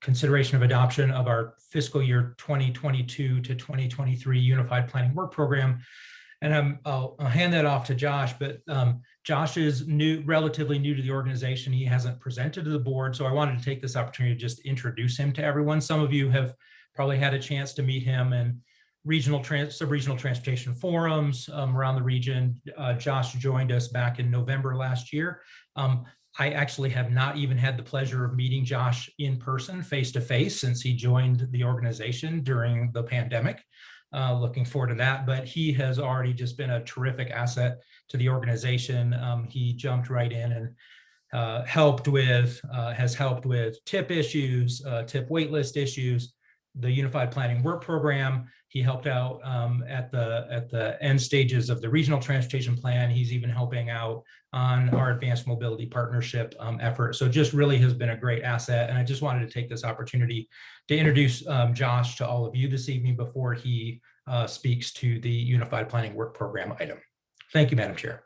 consideration of adoption of our fiscal year 2022 to 2023 Unified Planning Work Program. And I'm, I'll, I'll hand that off to Josh, but um, Josh is new, relatively new to the organization. He hasn't presented to the board, so I wanted to take this opportunity to just introduce him to everyone. Some of you have probably had a chance to meet him and regional trans sub-regional transportation forums um, around the region. Uh, Josh joined us back in November last year. Um, I actually have not even had the pleasure of meeting Josh in person, face to face, since he joined the organization during the pandemic. Uh, looking forward to that, but he has already just been a terrific asset to the organization. Um, he jumped right in and uh, helped with, uh, has helped with tip issues, uh, tip waitlist issues, the Unified Planning Work Program. He helped out um, at the at the end stages of the Regional Transportation Plan. He's even helping out on our Advanced Mobility Partnership um, effort. So just really has been a great asset. And I just wanted to take this opportunity to introduce um, Josh to all of you this evening before he uh, speaks to the Unified Planning Work Program item. Thank you, Madam Chair.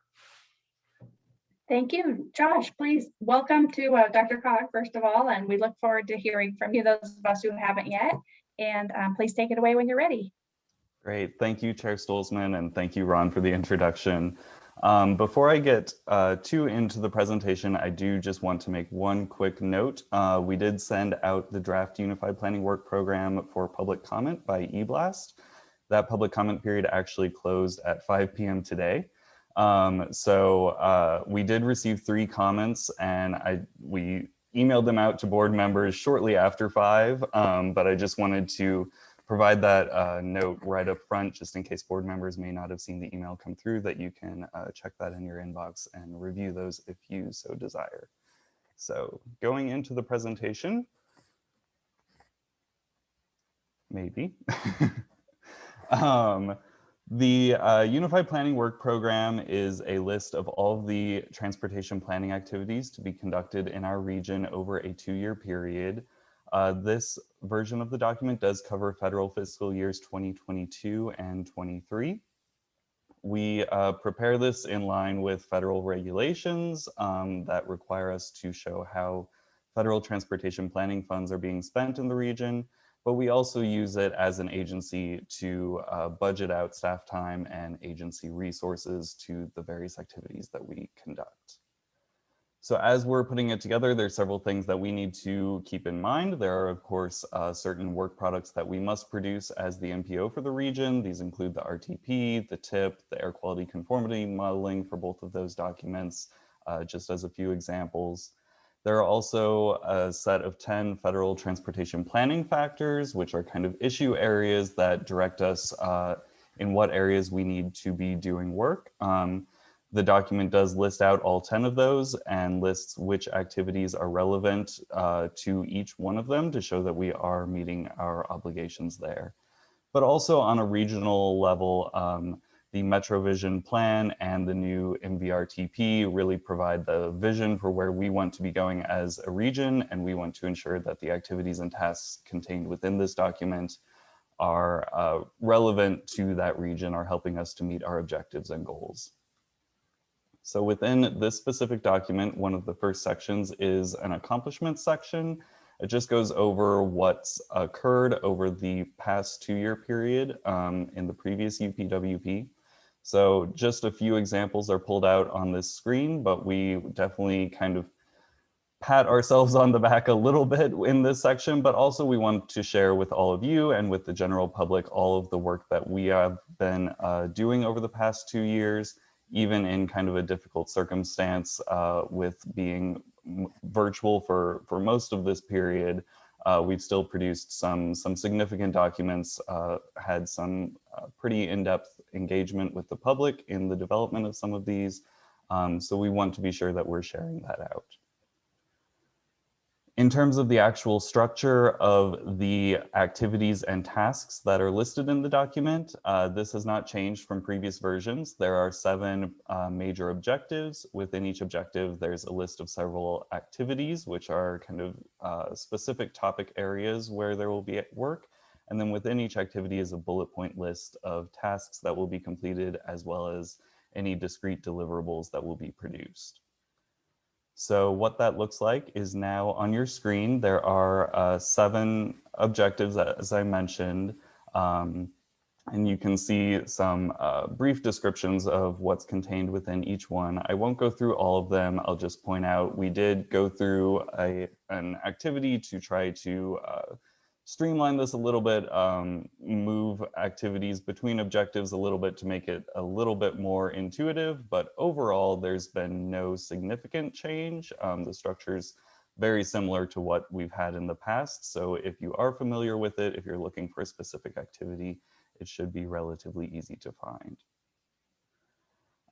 Thank you. Josh, please welcome to uh, DRCOG, first of all, and we look forward to hearing from you, those of us who haven't yet. And um, please take it away when you're ready. Great. Thank you, Chair Stolzman, and thank you, Ron, for the introduction. Um, before I get uh, too into the presentation, I do just want to make one quick note. Uh, we did send out the draft Unified Planning Work Program for public comment by eBlast. That public comment period actually closed at 5 p.m. today. Um, so uh, we did receive three comments and I we emailed them out to board members shortly after five, um, but I just wanted to provide that uh, note right up front, just in case board members may not have seen the email come through, that you can uh, check that in your inbox and review those if you so desire. So going into the presentation, maybe. um, the uh, Unified Planning Work Program is a list of all of the transportation planning activities to be conducted in our region over a two-year period. Uh, this version of the document does cover federal fiscal years 2022 and 23. We uh, prepare this in line with federal regulations um, that require us to show how federal transportation planning funds are being spent in the region, but we also use it as an agency to uh, budget out staff time and agency resources to the various activities that we conduct. So as we're putting it together, there's several things that we need to keep in mind. There are, of course, uh, certain work products that we must produce as the MPO for the region. These include the RTP, the TIP, the air quality conformity modeling for both of those documents, uh, just as a few examples. There are also a set of 10 federal transportation planning factors, which are kind of issue areas that direct us uh, in what areas we need to be doing work. Um, the document does list out all 10 of those and lists which activities are relevant uh, to each one of them to show that we are meeting our obligations there. But also on a regional level, um, the MetroVision plan and the new MVRTP really provide the vision for where we want to be going as a region, and we want to ensure that the activities and tasks contained within this document are uh, relevant to that region, are helping us to meet our objectives and goals. So within this specific document, one of the first sections is an accomplishments section. It just goes over what's occurred over the past two-year period um, in the previous UPWP. So just a few examples are pulled out on this screen, but we definitely kind of pat ourselves on the back a little bit in this section, but also we want to share with all of you and with the general public all of the work that we have been uh, doing over the past two years, even in kind of a difficult circumstance uh, with being virtual for, for most of this period. Uh, we've still produced some, some significant documents, uh, had some uh, pretty in-depth engagement with the public in the development of some of these. Um, so we want to be sure that we're sharing that out. In terms of the actual structure of the activities and tasks that are listed in the document, uh, this has not changed from previous versions. There are seven uh, major objectives. Within each objective, there's a list of several activities, which are kind of uh, specific topic areas where there will be work. And then within each activity is a bullet point list of tasks that will be completed, as well as any discrete deliverables that will be produced. So what that looks like is now on your screen. There are uh, seven objectives, as I mentioned, um, and you can see some uh, brief descriptions of what's contained within each one. I won't go through all of them. I'll just point out we did go through a, an activity to try to uh, streamline this a little bit, um, move activities between objectives a little bit to make it a little bit more intuitive, but overall there's been no significant change. Um, the structure's very similar to what we've had in the past. So if you are familiar with it, if you're looking for a specific activity, it should be relatively easy to find.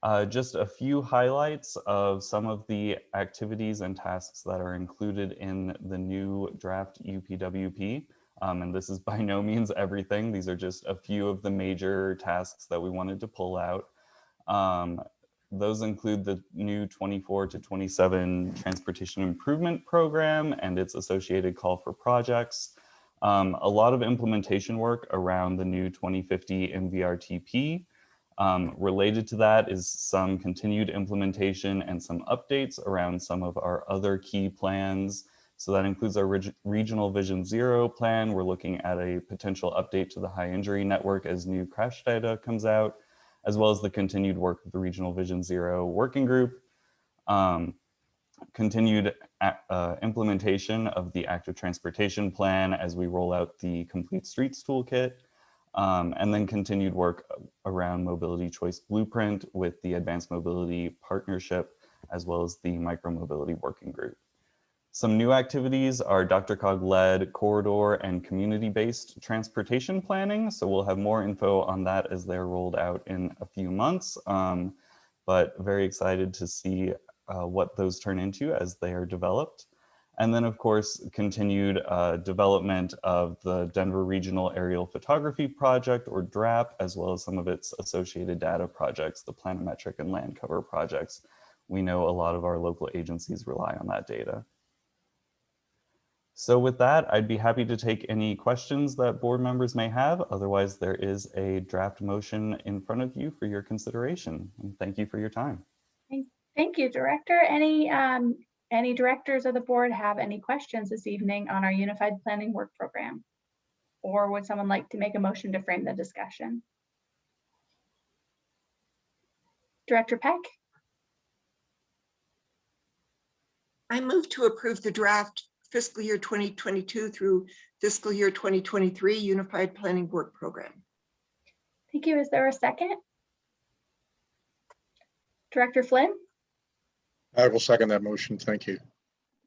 Uh, just a few highlights of some of the activities and tasks that are included in the new draft UPWP. Um, and this is by no means everything. These are just a few of the major tasks that we wanted to pull out. Um, those include the new 24 to 27 Transportation Improvement Program and its associated call for projects. Um, a lot of implementation work around the new 2050 MVRTP. Um, related to that is some continued implementation and some updates around some of our other key plans So that includes our reg- regional Vision Zero plan. We're looking at a potential update to the high injury network as new crash data comes out, as well as the continued work of the Regional Vision Zero Working Group. Um, continued uh, implementation of the active transportation plan as we roll out the complete streets toolkit um, and then continued work around mobility choice blueprint with the advanced mobility partnership as well as the micromobility working group some new activities are DRCOG led corridor and community-based transportation planning so we'll have more info on that as they're rolled out in a few months um, but very excited to see uh, what those turn into as they are developed. And then of course, continued uh, development of the Denver Regional Aerial Photography Project or DRAP, as well as some of its associated data projects, the planimetric and land cover projects. We know a lot of our local agencies rely on that data. So with that, I'd be happy to take any questions that board members may have. Otherwise, there is a draft motion in front of you for your consideration. And thank you for your time. Thank you, Director. Any, um, any directors of the board have any questions this evening on our Unified Planning Work Program? Or would someone like to make a motion to frame the discussion? Director Peck, I move to approve the draft fiscal year 2022 through fiscal year 2023 Unified Planning Work Program. thank you. Is there a second? Director Flynn? I will second that motion. Thank you.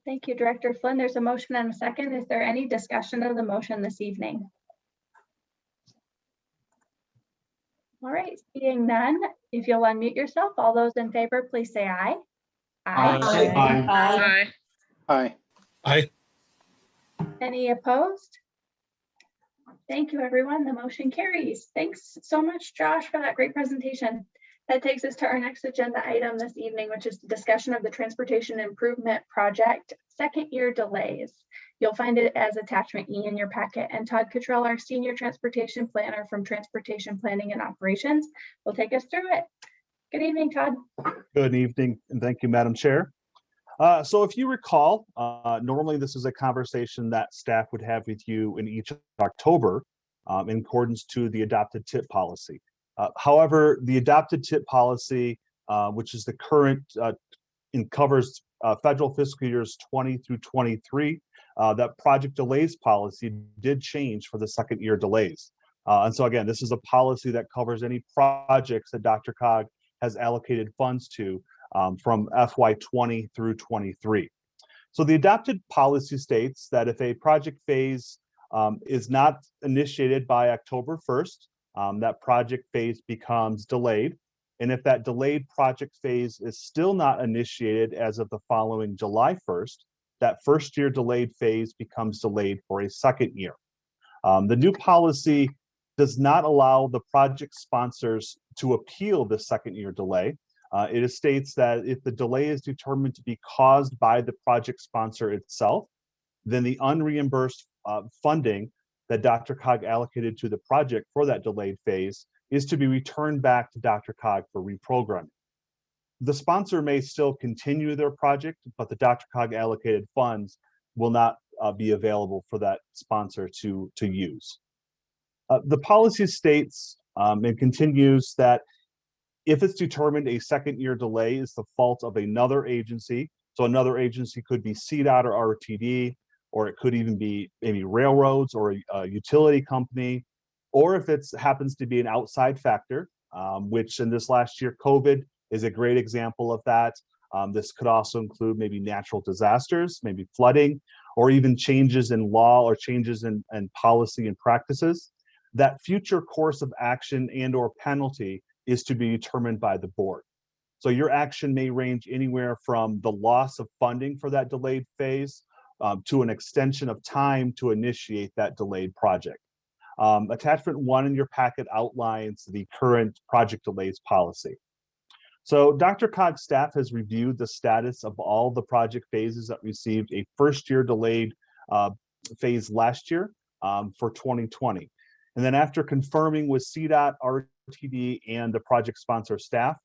Thank you, Director Flynn. There's a motion and a second. Is there any discussion of the motion this evening? All right, seeing none, if you'll unmute yourself, all those in favor, please say aye. Aye. Aye. Aye. Any opposed? Thank you, everyone. The motion carries. Thanks so much, Josh, for that great presentation. That takes us to our next agenda item this evening, which is discussion of the Transportation Improvement Project second year delays. You'll find it as attachment E in your packet and Todd Cottrell, our Senior Transportation Planner from Transportation Planning and Operations, will take us through it. Good evening, Todd. Good evening, and thank you, Madam Chair. Uh, So if you recall, uh, normally this is a conversation that staff would have with you in each October um, in accordance to the adopted tip policy. Uh, However, the adopted tip policy, uh, which is the current, uh, and covers uh, federal fiscal years 20 through 23, uh, that project delays policy did change for the second year delays. Uh, And so again, this is a policy that covers any projects that DRCOG has allocated funds to um, from FY 20 through 23. So the adopted policy states that if a project phase um, is not initiated by October 1st, um, that project phase becomes delayed. And if that delayed project phase is still not initiated as of the following July 1st, that first year delayed phase becomes delayed for a second year. Um, the new policy does not allow the project sponsors to appeal the second year delay. Uh, it states that if the delay is determined to be caused by the project sponsor itself, then the unreimbursed uh, funding that DRCOG allocated to the project for that delayed phase is to be returned back to DRCOG for reprogramming. The sponsor may still continue their project, but the DRCOG allocated funds will not uh, be available for that sponsor to, to use. Uh, the policy states um, and continues that if it's determined a second year delay is the fault of another agency, so another agency could be CDOT or RTD, or it could even be maybe railroads or a, a utility company, or if it happens to be an outside factor, um, which in this last year, COVID is a great example of that. Um, this could also include maybe natural disasters, maybe flooding, or even changes in law or changes in, in policy and practices. That future course of action and or penalty is to be determined by the board. So your action may range anywhere from the loss of funding for that delayed phase um, to an extension of time to initiate that delayed project. Um, attachment one in your packet outlines the current project delays policy. So DRCOG's staff has reviewed the status of all the project phases that received a first year delayed uh, phase last year um, for 2020. And then after confirming with CDOT, RTD, and the project sponsor staff,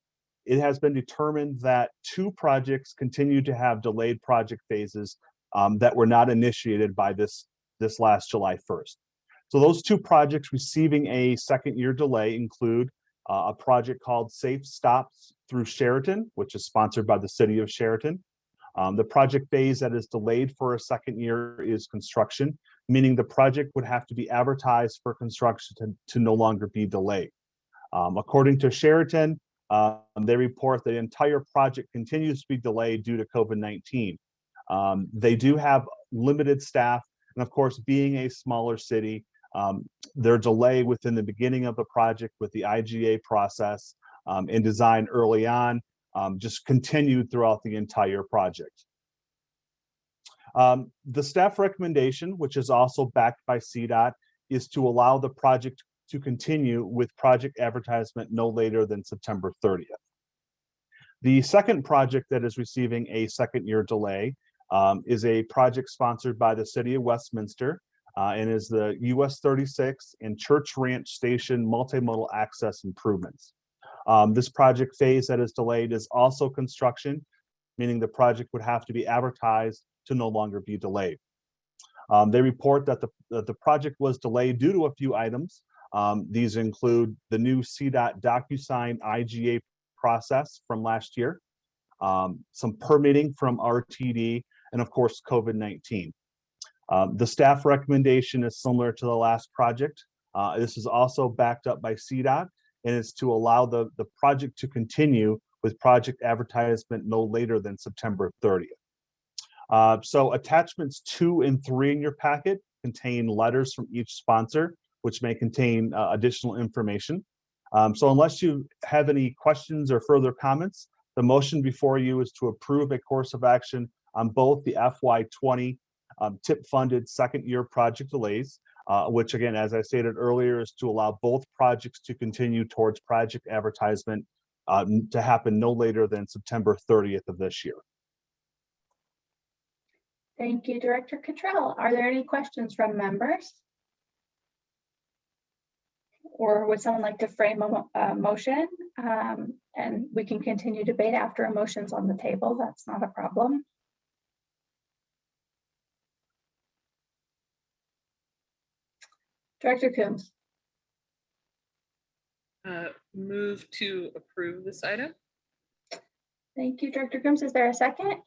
it has been determined that two projects continue to have delayed project phases um, that were not initiated by this, this last July 1st. So those two projects receiving a second year delay include uh, a project called Safe Stops through Sheridan, which is sponsored by the city of Sheridan. Um, the project phase that is delayed for a second year is construction, meaning the project would have to be advertised for construction to, to no longer be delayed. Um, according to Sheridan, um, they report the entire project continues to be delayed due to COVID-19. Um, they do have limited staff, and of course, being a smaller city, um, their delay within the beginning of the project with the IGA process um, and design early on um, just continued throughout the entire project. Um, the staff recommendation, which is also backed by CDOT, is to allow the project to continue with project advertisement no later than September 30th. The second project that is receiving a second year delay um, is a project sponsored by the city of Westminster uh, and is the US 36 and Church Ranch Station multimodal access improvements. Um, this project phase that is delayed is also construction, meaning the project would have to be advertised to no longer be delayed. Um, they report that the, that the project was delayed due to a few items. Um, these include the new CDOT DocuSign IGA process from last year, um, some permitting from RTD, and of course, COVID-19. Um, the staff recommendation is similar to the last project. Uh, this is also backed up by CDOT and is to allow the, the project to continue with project advertisement no later than September 30th. Uh, so attachments two and three in your packet contain letters from each sponsor, which may contain uh, additional information. Um, so unless you have any questions or further comments, the motion before you is to approve a course of action on both the FY20 um, tip funded second year project delays, uh, which again, as I stated earlier, is to allow both projects to continue towards project advertisement uh, to happen no later than September 30th of this year. Thank you, Director Cottrell. Are there any questions from members? Or would someone like to frame a, a motion? Um, and we can continue debate after a motion's on the table. That's not a problem. Director Coombs, Uh, Move to approve this item? thank you, Director Coombs. Is there a second?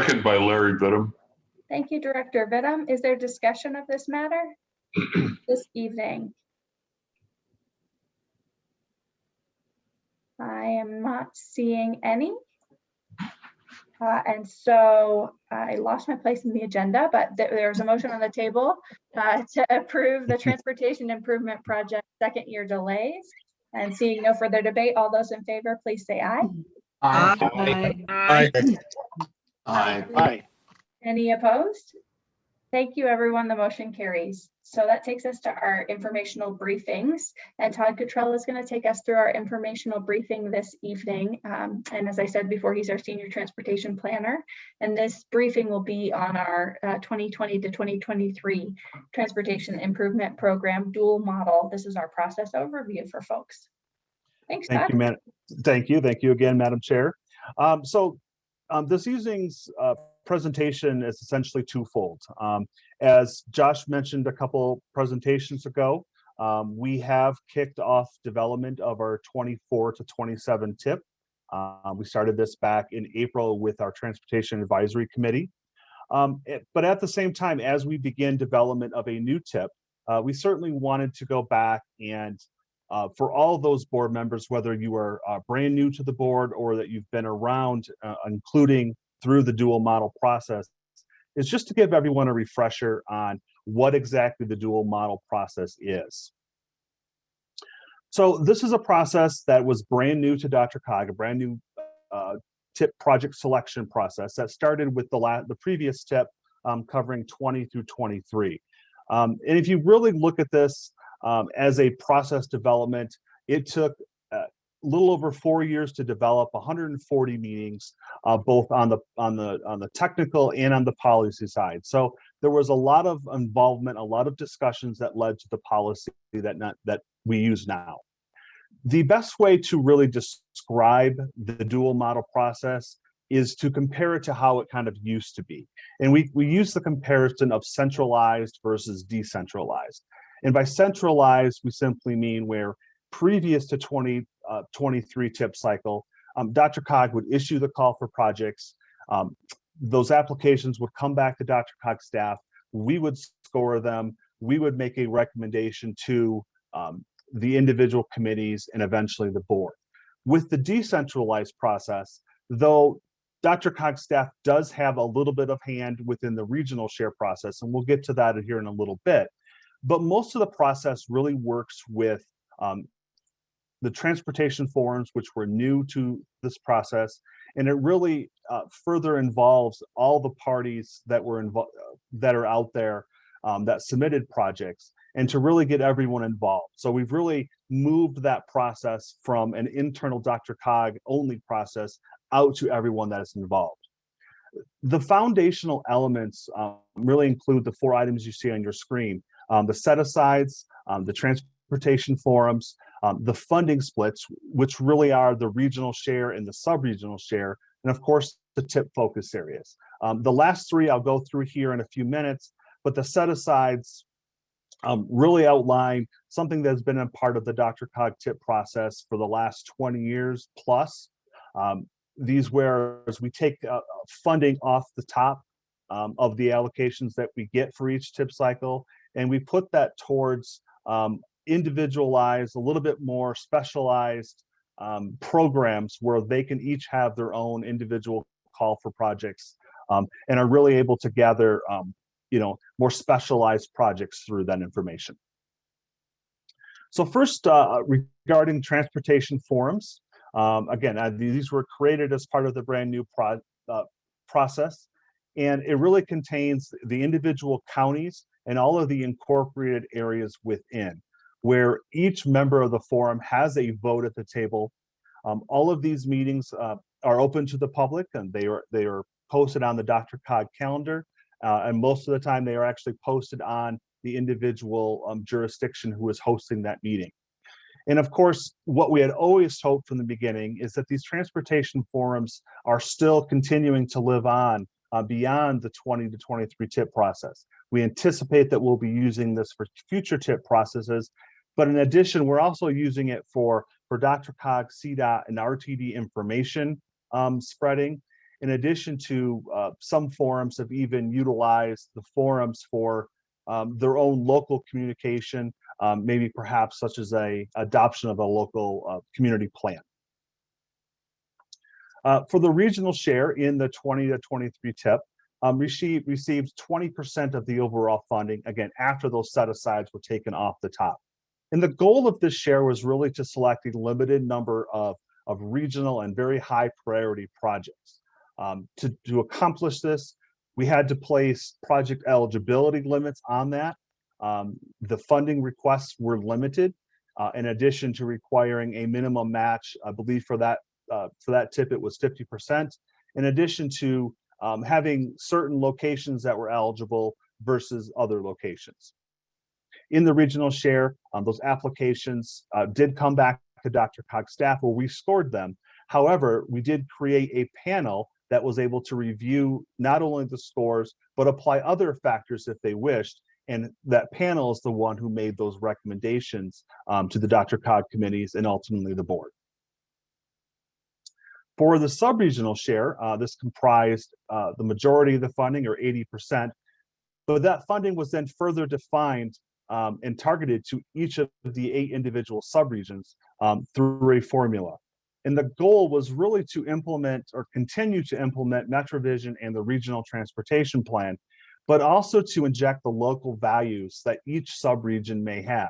Second by Larry Vittum. Thank you, Director Vittum. Is there discussion of this matter this evening? I am not seeing any. Uh, And so I lost my place in the agenda, but there- there's a motion on the table uh, to approve the Transportation Improvement Project second year delays. And seeing no further debate, all those in favor, please say aye. Aye. Aye. Aye. Any opposed? Thank you, everyone. The motion carries. So that takes us to our informational briefings. And Todd Cottrell is going to take us through our informational briefing this evening. Um, And as I said before, he's our senior transportation planner. And this briefing will be on our uh, 2020 to 2023 Transportation Improvement Program dual model. This is our process overview for folks. Thanks, Thank Todd. you, Madam. Thank you. Thank you again, Madam Chair. Um, so um, this evening's uh, presentation is essentially twofold. Um, as Josh mentioned a couple presentations ago, um, we have kicked off development of our 24 to 27 tip. Uh, we started this back in April with our Transportation Advisory Committee. Um, it- but at the same time, as we begin development of a new tip, uh, we certainly wanted to go back and uh, for all those board members, whether you are uh, brand new to the board or that you've been around, uh, including through the dual model process, is just to give everyone a refresher on what exactly the dual model process is. So this is a process that was brand new to DRCOG, a brand new uh, tip project selection process that started with the la the previous tip um, covering 20 through 23. Um, and if you really look at this um, as a process development, it took a little over four years to develop 140 meetings, uh, both on the on the on the technical and on the policy side. So there was a lot of involvement, a lot of discussions that led to the policy that not that we use now. The best way to really describe the dual model process is to compare it to how it kind of used to be. And we, we use the comparison of centralized versus decentralized. And by centralized, we simply mean where previous to 2023 tip cycle, um, DRCOG would issue the call for projects. Um, those applications would come back to Dr. Cog's staff. We would score them. We would make a recommendation to um, the individual committees and eventually the board. With the decentralized process, though DRCOG's staff does have a little bit of hand within the regional share process, and we'll get to that here in a little bit. But most of the process really works with um, the transportation forums, which were new to this process, and it really uh, further involves all the parties that were involved that are out there um, that submitted projects and to really get everyone involved. So we've really moved that process from an internal DRCOG only process out to everyone that is involved. The foundational elements um, really include the four items you see on your screen, um, the set-asides, um, the transportation forums, um, the funding splits, which really are the regional share and the sub-regional share, and of course, the tip focus areas. Um, the last three I'll go through here in a few minutes, but the set-asides um, really outline something that's been a part of the DRCOG tip process for the last 20 years plus. These whereas we take uh, funding off the top um, of the allocations that we get for each tip cycle, and we put that towards um, individualized, a little bit more specialized um, programs where they can each have their own individual call for projects um, and are really able to gather um, you know, more specialized projects through that information. So first, uh, regarding transportation forums, um, again, uh, these were created as part of the brand new pro uh, process, and it really contains the individual counties and all of the incorporated areas within, where each member of the forum has a vote at the table. Um, all of these meetings uh, are open to the public, and they are they are posted on the DRCOG calendar. Uh, and most of the time they are actually posted on the individual um, jurisdiction who is hosting that meeting. And of course, what we had always hoped from the beginning is that these transportation forums are still continuing to live on uh, beyond the 20 to 23 tip process. We anticipate that we'll be using this for future tip processes, but in addition, we're also using it for, for DRCOG, CDOT, and RTD information um, spreading, in addition to uh, some forums have even utilized the forums for um, their own local communication, um, maybe perhaps such as a adoption of a local uh, community plan. Uh, for the regional share in the 20 to 23 tip, um, received received 20% of the overall funding, again, after those set-asides were taken off the top. And the goal of this share was really to select a limited number of, of regional and very high priority projects. Um, to, to accomplish this, we had to place project eligibility limits on that. Um, the funding requests were limited, uh, in addition to requiring a minimum match, I believe for that uh, for that tip it was 50%, in addition to um, having certain locations that were eligible versus other locations. In the regional share, um, those applications uh, did come back to DRCOG's staff where we scored them. However, we did create a panel that was able to review not only the scores, but apply other factors if they wished. And that panel is the one who made those recommendations um, to the DRCOG committees and ultimately the board. For the sub-regional share, uh, this comprised uh, the majority of the funding or 80%, but that funding was then further defined um, and targeted to each of the eight individual subregions um, through a formula. And the goal was really to implement or continue to implement MetroVision and the regional transportation plan, but also to inject the local values that each subregion may have.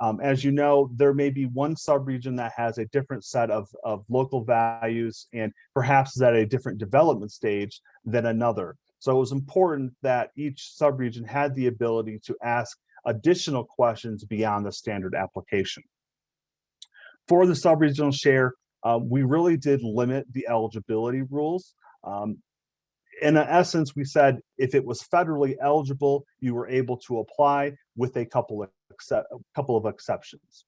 Um, as you know, there may be one subregion that has a different set of, of local values and perhaps is at a different development stage than another. So it was important that each subregion had the ability to ask additional questions beyond the standard application. For the subregional share, uh, we really did limit the eligibility rules. Um, in essence, we said if it was federally eligible, you were able to apply with a couple of a couple of exceptions.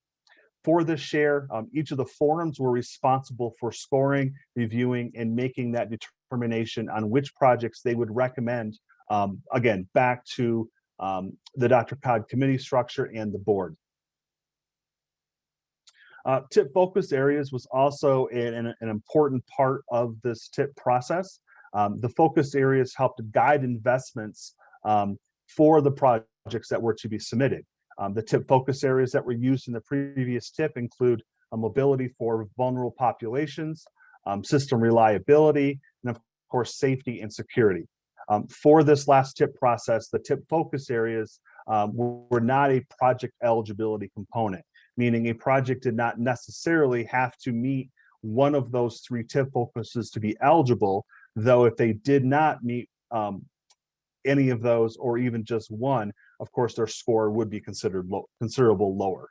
for this share, um, each of the forums were responsible for scoring, reviewing, and making that determination on which projects they would recommend, um, again, back to um, the DRCOG committee structure and the board. Uh, tip focus areas was also an, an, an important part of this tip process. Um, the focus areas helped guide investments um, for the projects that were to be submitted. Um, the tip focus areas that were used in the previous tip include mobility for vulnerable populations, um, system reliability, and of course, safety and security. Um, for this last tip process, the tip focus areas um, were, were not a project eligibility component, meaning a project did not necessarily have to meet one of those three tip focuses to be eligible, though if they did not meet um, any of those or even just one, of course, their score would be considered low, considerable lower.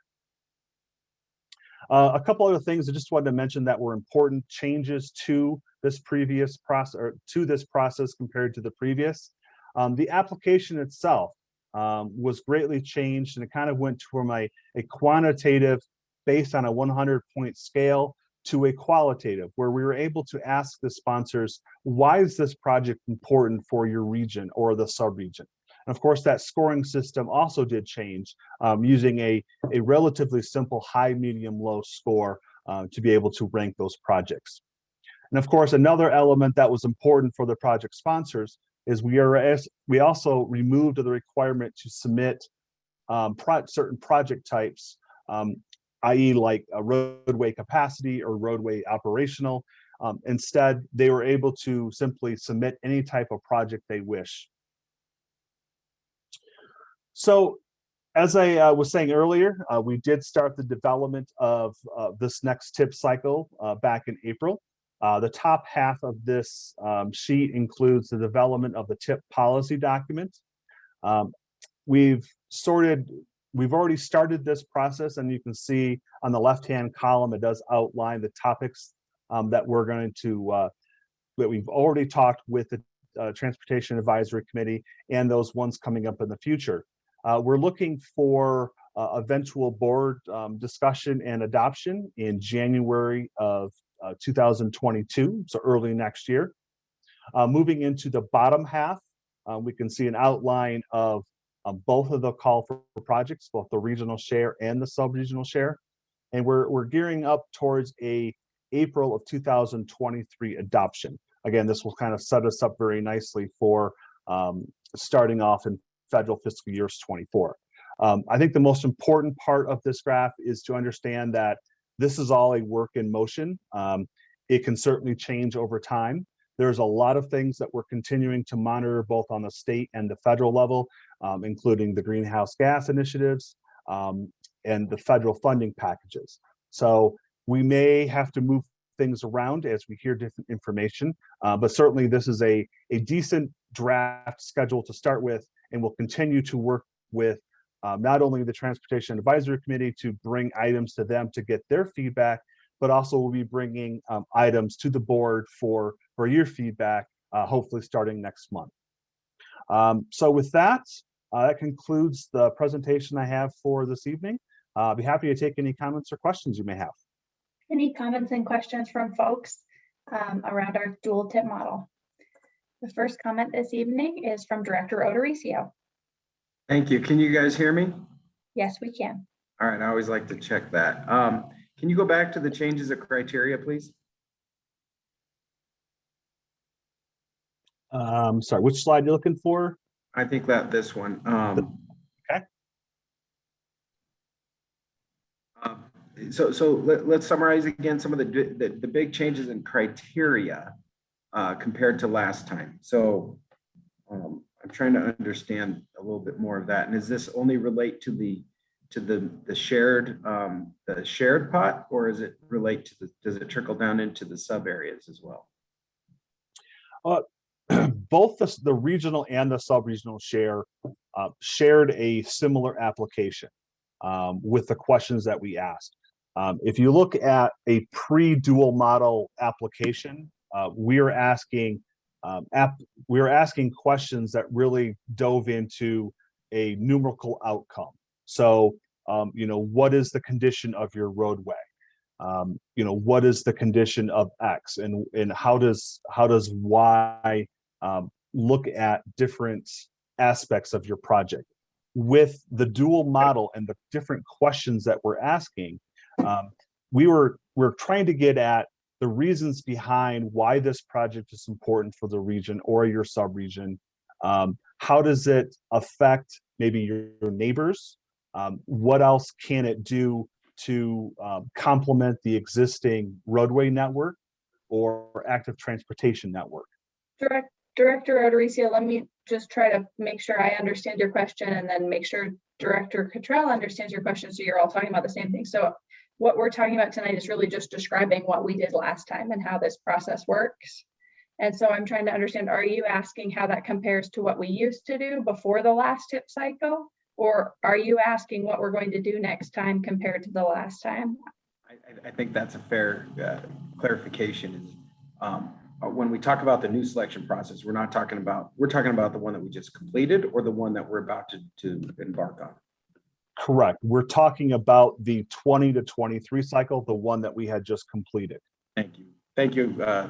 Uh, a couple other things I just wanted to mention that were important changes to this previous process or to this process compared to the previous. Um, the application itself um, was greatly changed and it kind of went from a, a quantitative based on a 100 point scale to a qualitative where we were able to ask the sponsors, why is this project important for your region or the subregion? And of course, that scoring system also did change um, using a, a relatively simple high, medium, low score uh, to be able to rank those projects. And of course, another element that was important for the project sponsors is we are we also removed the requirement to submit um, pro certain project types, um, i.e. like a roadway capacity or roadway operational. Um, instead, they were able to simply submit any type of project they wish. So as I uh, was saying earlier, uh, we did start the development of uh, this next tip cycle uh, back in April. Uh, the top half of this um, sheet includes the development of the tip policy document. Um, we've sorted, we've already started this process and you can see on the left-hand column, it does outline the topics um, that we're going to, uh, that we've already talked with the Transportation Advisory Committee and those ones coming up in the future. Uh, we're looking for uh, eventual board um, discussion and adoption in January of uh, 2022, so early next year. Uh, moving into the bottom half, uh, we can see an outline of um, both of the call for projects, both the regional share and the sub-regional share. And we're, we're gearing up towards a April of 2023 adoption. Again, this will kind of set us up very nicely for um, starting off in federal fiscal years 24. Um, I think the most important part of this graph is to understand that this is all a work in motion. Um, it can certainly change over time. There's a lot of things that we're continuing to monitor both on the state and the federal level, um, including the greenhouse gas initiatives um, and the federal funding packages. So we may have to move things around as we hear different information, uh, but certainly this is a, a decent draft schedule to start with and we'll continue to work with um, not only the Transportation Advisory Committee to bring items to them to get their feedback, but also we'll be bringing um, items to the board for, for your feedback, uh, hopefully starting next month. Um, so with that, uh, that concludes the presentation I have for this evening. Uh, I'll be happy to take any comments or questions you may have. Any comments and questions from folks um, around our dual tip model? The first comment this evening is from Director Odoricio. Thank you. Can you guys hear me? Yes, we can. All right, I always like to check that. Um, can you go back to the changes of criteria, please? Um, sorry, which slide you looking for? I think that this one. Um, okay. Um, so so let, us summarize again some of the, the, the big changes in criteria uh, compared to last time. So um, I'm trying to understand a little bit more of that. And does this only relate to the to the the shared um, the shared pot, or is it relate to the does it trickle down into the sub areas as well? Uh, both the, the regional and the sub-regional share uh, shared a similar application um, with the questions that we asked. Um, if you look at a pre-dual model application, uh, we are asking um, app, we are asking questions that really dove into a numerical outcome. So um, you know, what is the condition of your roadway? Um, you know, what is the condition of X and, and how does, how does Y um, look at different aspects of your project? With the dual model and the different questions that we're asking, um, we were, we're trying to get at the reasons behind why this project is important for the region or your sub-region. Um, how does it affect maybe your, your neighbors? Um, what else can it do to um, complement the existing roadway network or active transportation network? Direct, Director Odericio, let me just try to make sure I understand your question and then make sure Director Cottrell understands your question, so you're all talking about the same thing. So what we're talking about tonight is really just describing what we did last time and how this process works. And so I'm trying to understand, are you asking how that compares to what we used to do before the last tip cycle? Or are you asking what we're going to do next time compared to the last time? I, I- think that's a fair uh, clarification um, uh, when we talk about the new selection process, we're not talking about, we're talking about the one that we just completed or the one that we're about to, to embark on. Correct. We're talking about the 20 to 23 cycle, the one that we had just completed. Thank you. Thank you, uh,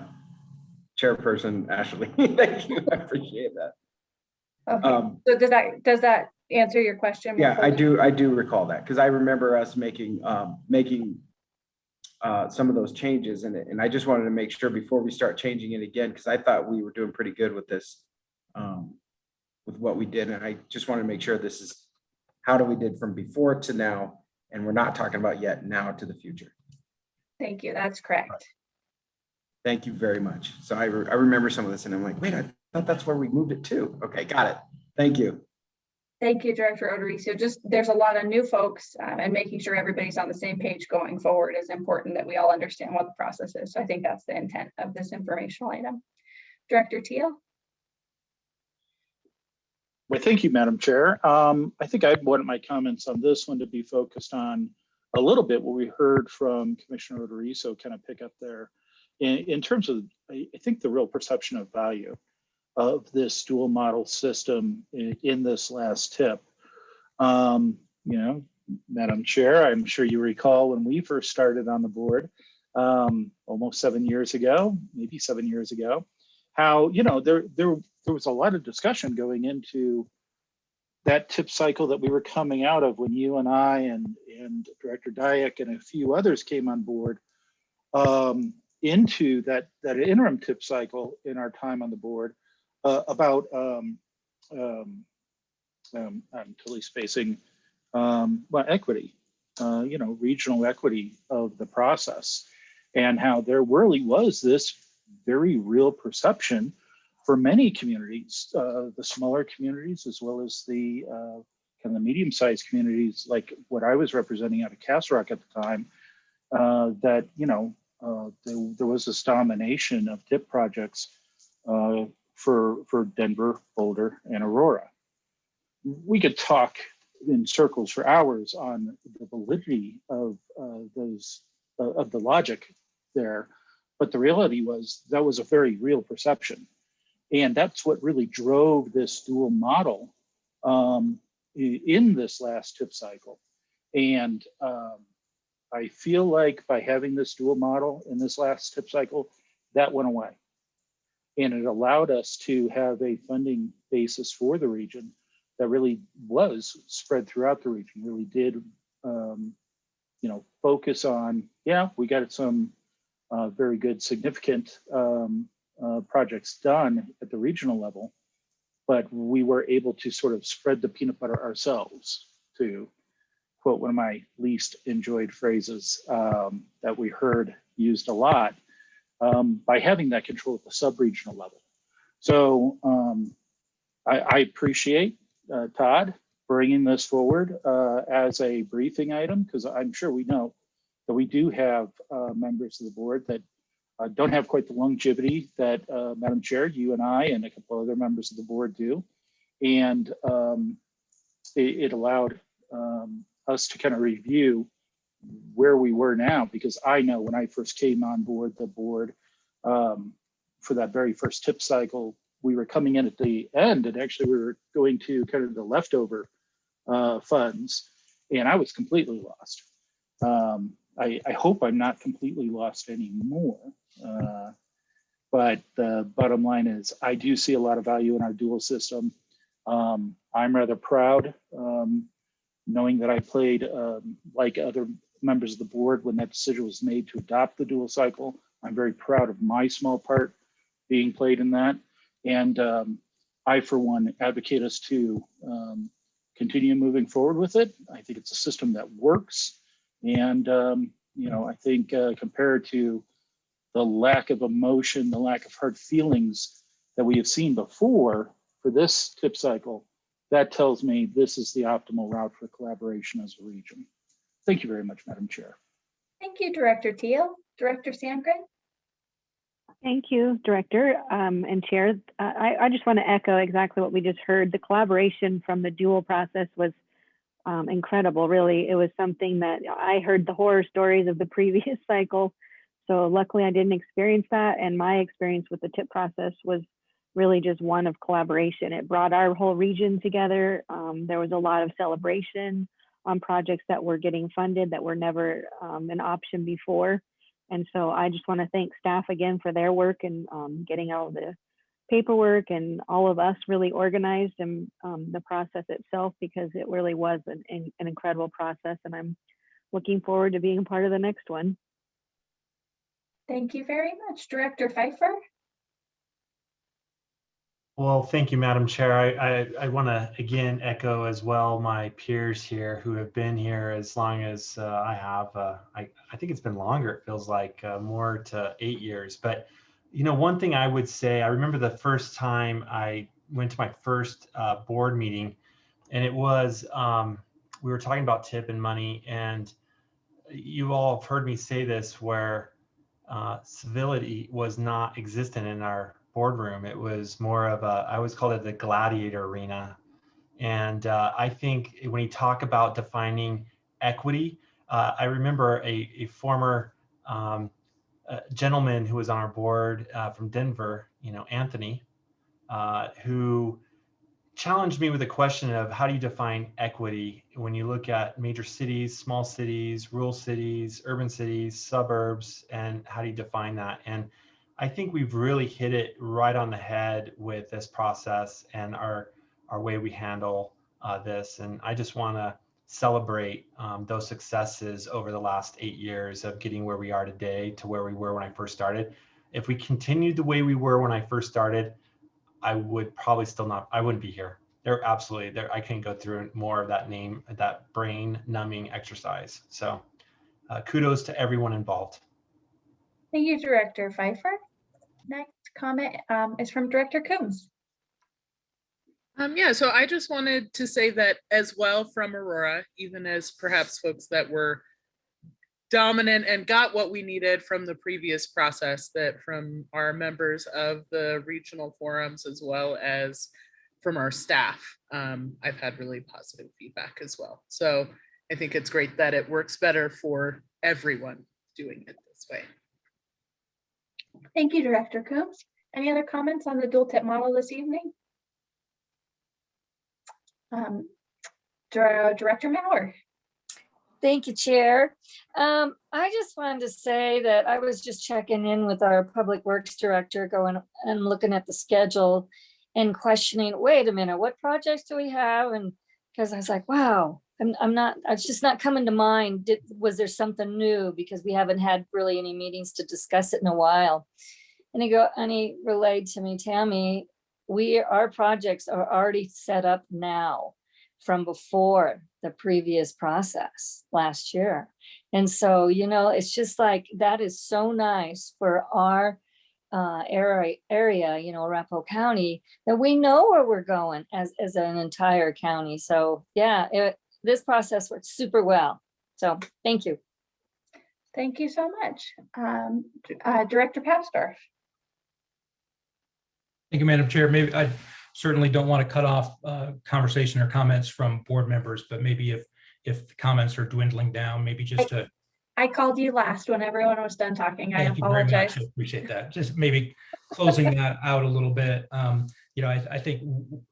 Chairperson Ashley. Thank you. I appreciate that. Okay, Um, so does that, does that answer your question? Yeah, I do, I do recall that, because I remember us making, um, making uh, some of those changes in it, and I just wanted to make sure before we start changing it again, because I thought we were doing pretty good with this, um, with what we did, and I just want to make sure this is how do we did from before to now, and we're not talking about yet now to the future. Thank you, that's correct. Thank you very much. So I, re- I remember some of this, and I'm like, wait, I thought that's where we moved it to. Okay, got it. Thank you. Thank you, Director Odericio. Just, there's a lot of new folks um, and making sure everybody's on the same page going forward is important that we all understand what the process is. So I think that's the intent of this informational item. Director Teal? Well, thank you, Madam Chair. Um, I think I wanted my comments on this one to be focused on a little bit what we heard from Commissioner Oderiso kind of pick up there. In, in terms of, I, I think the real perception of value of this dual model system in, in this last tip. Um, you know, Madam Chair, I'm sure you recall when we first started on the board, um, almost seven years ago, maybe seven years ago, how, you know, there, there, there was a lot of discussion going into that tip cycle that we were coming out of when you and I and, and Director Dyak and a few others came on board um, into that, that interim tip cycle in our time on the board uh, about um, um, um, I'm totally spacing, um, well, equity, uh, you know, regional equity of the process and how there really was this very real perception for many communities, uh, the smaller communities, as well as the uh, kind of the medium-sized communities, like what I was representing out of Castle Rock at the time, uh, that, you know, uh, there, there was this domination of tip projects uh, for, for Denver, Boulder, and Aurora. We could talk in circles for hours on the validity of uh, those, of the logic there, but the reality was that was a very real perception. And that's what really drove this dual model um, in this last tip cycle. And um, I feel like by having this dual model in this last tip cycle, that went away. And it allowed us to have a funding basis for the region that really was spread throughout the region, really did, um, you know, focus on, yeah, we got some uh, very good, significant um, uh, projects done at the regional level, but we were able to sort of spread the peanut butter ourselves to quote one of my least enjoyed phrases um, that we heard used a lot um, by having that control at the sub-regional level. So um, I, I appreciate uh, Todd bringing this forward uh, as a briefing item because I'm sure we know that we do have uh, members of the board that uh, don't have quite the longevity that uh, Madam Chair, you and I and a couple other members of the board do. And um, it, it allowed um, us to kind of review where we were now, because I know when I first came on board the board um, for that very first tip cycle, we were coming in at the end and actually we were going to kind of the leftover uh, funds. and I was completely lost. Um, I, I hope I'm not completely lost anymore. Uh, but the bottom line is I do see a lot of value in our dual system. Um, I'm rather proud um, knowing that I played um, like other members of the board when that decision was made to adopt the dual cycle. I'm very proud of my small part being played in that. And um, I, for one, advocate us to um, continue moving forward with it. I think it's a system that works. And, um, you know, I think uh, compared to the lack of emotion, the lack of hard feelings that we have seen before for this tip cycle, that tells me this is the optimal route for collaboration as a region. Thank you very much, Madam Chair. Thank you, Director Teal. Director Sandgren? Thank you, Director um, and Chair. Uh, I, I just want to echo exactly what we just heard. The collaboration from the dual process was um, incredible, really. It was something that I heard the horror stories of the previous cycle. So luckily I didn't experience that. And my experience with the TIP process was really just one of collaboration. It brought our whole region together. Um, there was a lot of celebration on projects that were getting funded that were never um, an option before. And so I just want to thank staff again for their work and um, getting all the paperwork and all of us really organized and um, the process itself because it really was an, an incredible process. And I'm looking forward to being a part of the next one. Thank you very much. Director Fifer? Well, thank you, Madam Chair. I, I, I want to again echo as well my peers here who have been here as long as uh, I have. Uh, I, I think it's been longer. It feels like uh, more to eight years. But, you know, one thing I would say, I remember the first time I went to my first uh, board meeting and it was, um, we were talking about tip and money and you all have heard me say this where uh, civility was not existent in our boardroom. It was more of a, I always called it the gladiator arena. And uh, I think when you talk about defining equity, uh, I remember a, a former um, uh, gentleman who was on our board uh, from Denver, you know, Anthony, uh, who challenged me with a question of how do you define equity when you look at major cities, small cities, rural cities, urban cities, suburbs, and how do you define that? And I think we've really hit it right on the head with this process and our our way we handle uh, this. And I just want to celebrate um, those successes over the last eight years of getting where we are today to where we were when I first started. If we continued the way we were when I first started, I would probably still not. I wouldn't be here. There absolutely there. I can go through more of that name, that brain numbing exercise. So, uh, kudos to everyone involved. Thank you, Director Fifer. Next comment um, is from Director Coombs. Um, yeah, so I just wanted to say that as well from Aurora, even as perhaps folks that were dominant and got what we needed from the previous process, that from our members of the regional forums as well as from our staff, um, I've had really positive feedback as well. So I think it's great that it works better for everyone doing it this way. Thank you, Director Coombs. Any other comments on the dual tip model this evening? Um, Director Maurer. Thank you, Chair. Um, I just wanted to say that I was just checking in with our Public Works Director going and looking at the schedule and questioning, wait a minute, what projects do we have? And because I was like, wow, I'm, I'm not, it's just not coming to mind. Did, was there something new? Because we haven't had really any meetings to discuss it in a while. And he go, and he relayed to me, Tammy, we, our projects are already set up now from before the previous process last year. And so, you know, it's just like, that is so nice for our uh, area, area, you know, Arapahoe County, that we know where we're going as, as an entire county. So yeah, it, this process works super well. So thank you. Thank you so much. Um, uh, Director Papsdorf. Thank you, Madam Chair. Maybe I certainly don't want to cut off uh, conversation or comments from board members, but maybe if if the comments are dwindling down, maybe just to I called you last when everyone was done talking. I Thank you very apologize. much. I appreciate that. Just maybe closing that out a little bit. Um, you know, I, I think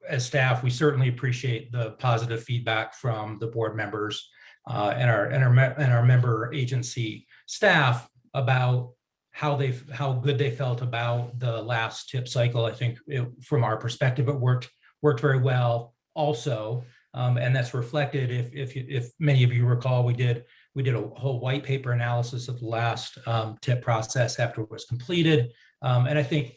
as staff, we certainly appreciate the positive feedback from the board members uh, and our, and our, and our member agency staff about how they, how good they felt about the last tip cycle. I think it- from our perspective, it worked, worked very well also. Um, and that's reflected if, if, if many of you recall, we did, we did a whole white paper analysis of the last um, tip process after it was completed. Um, and I think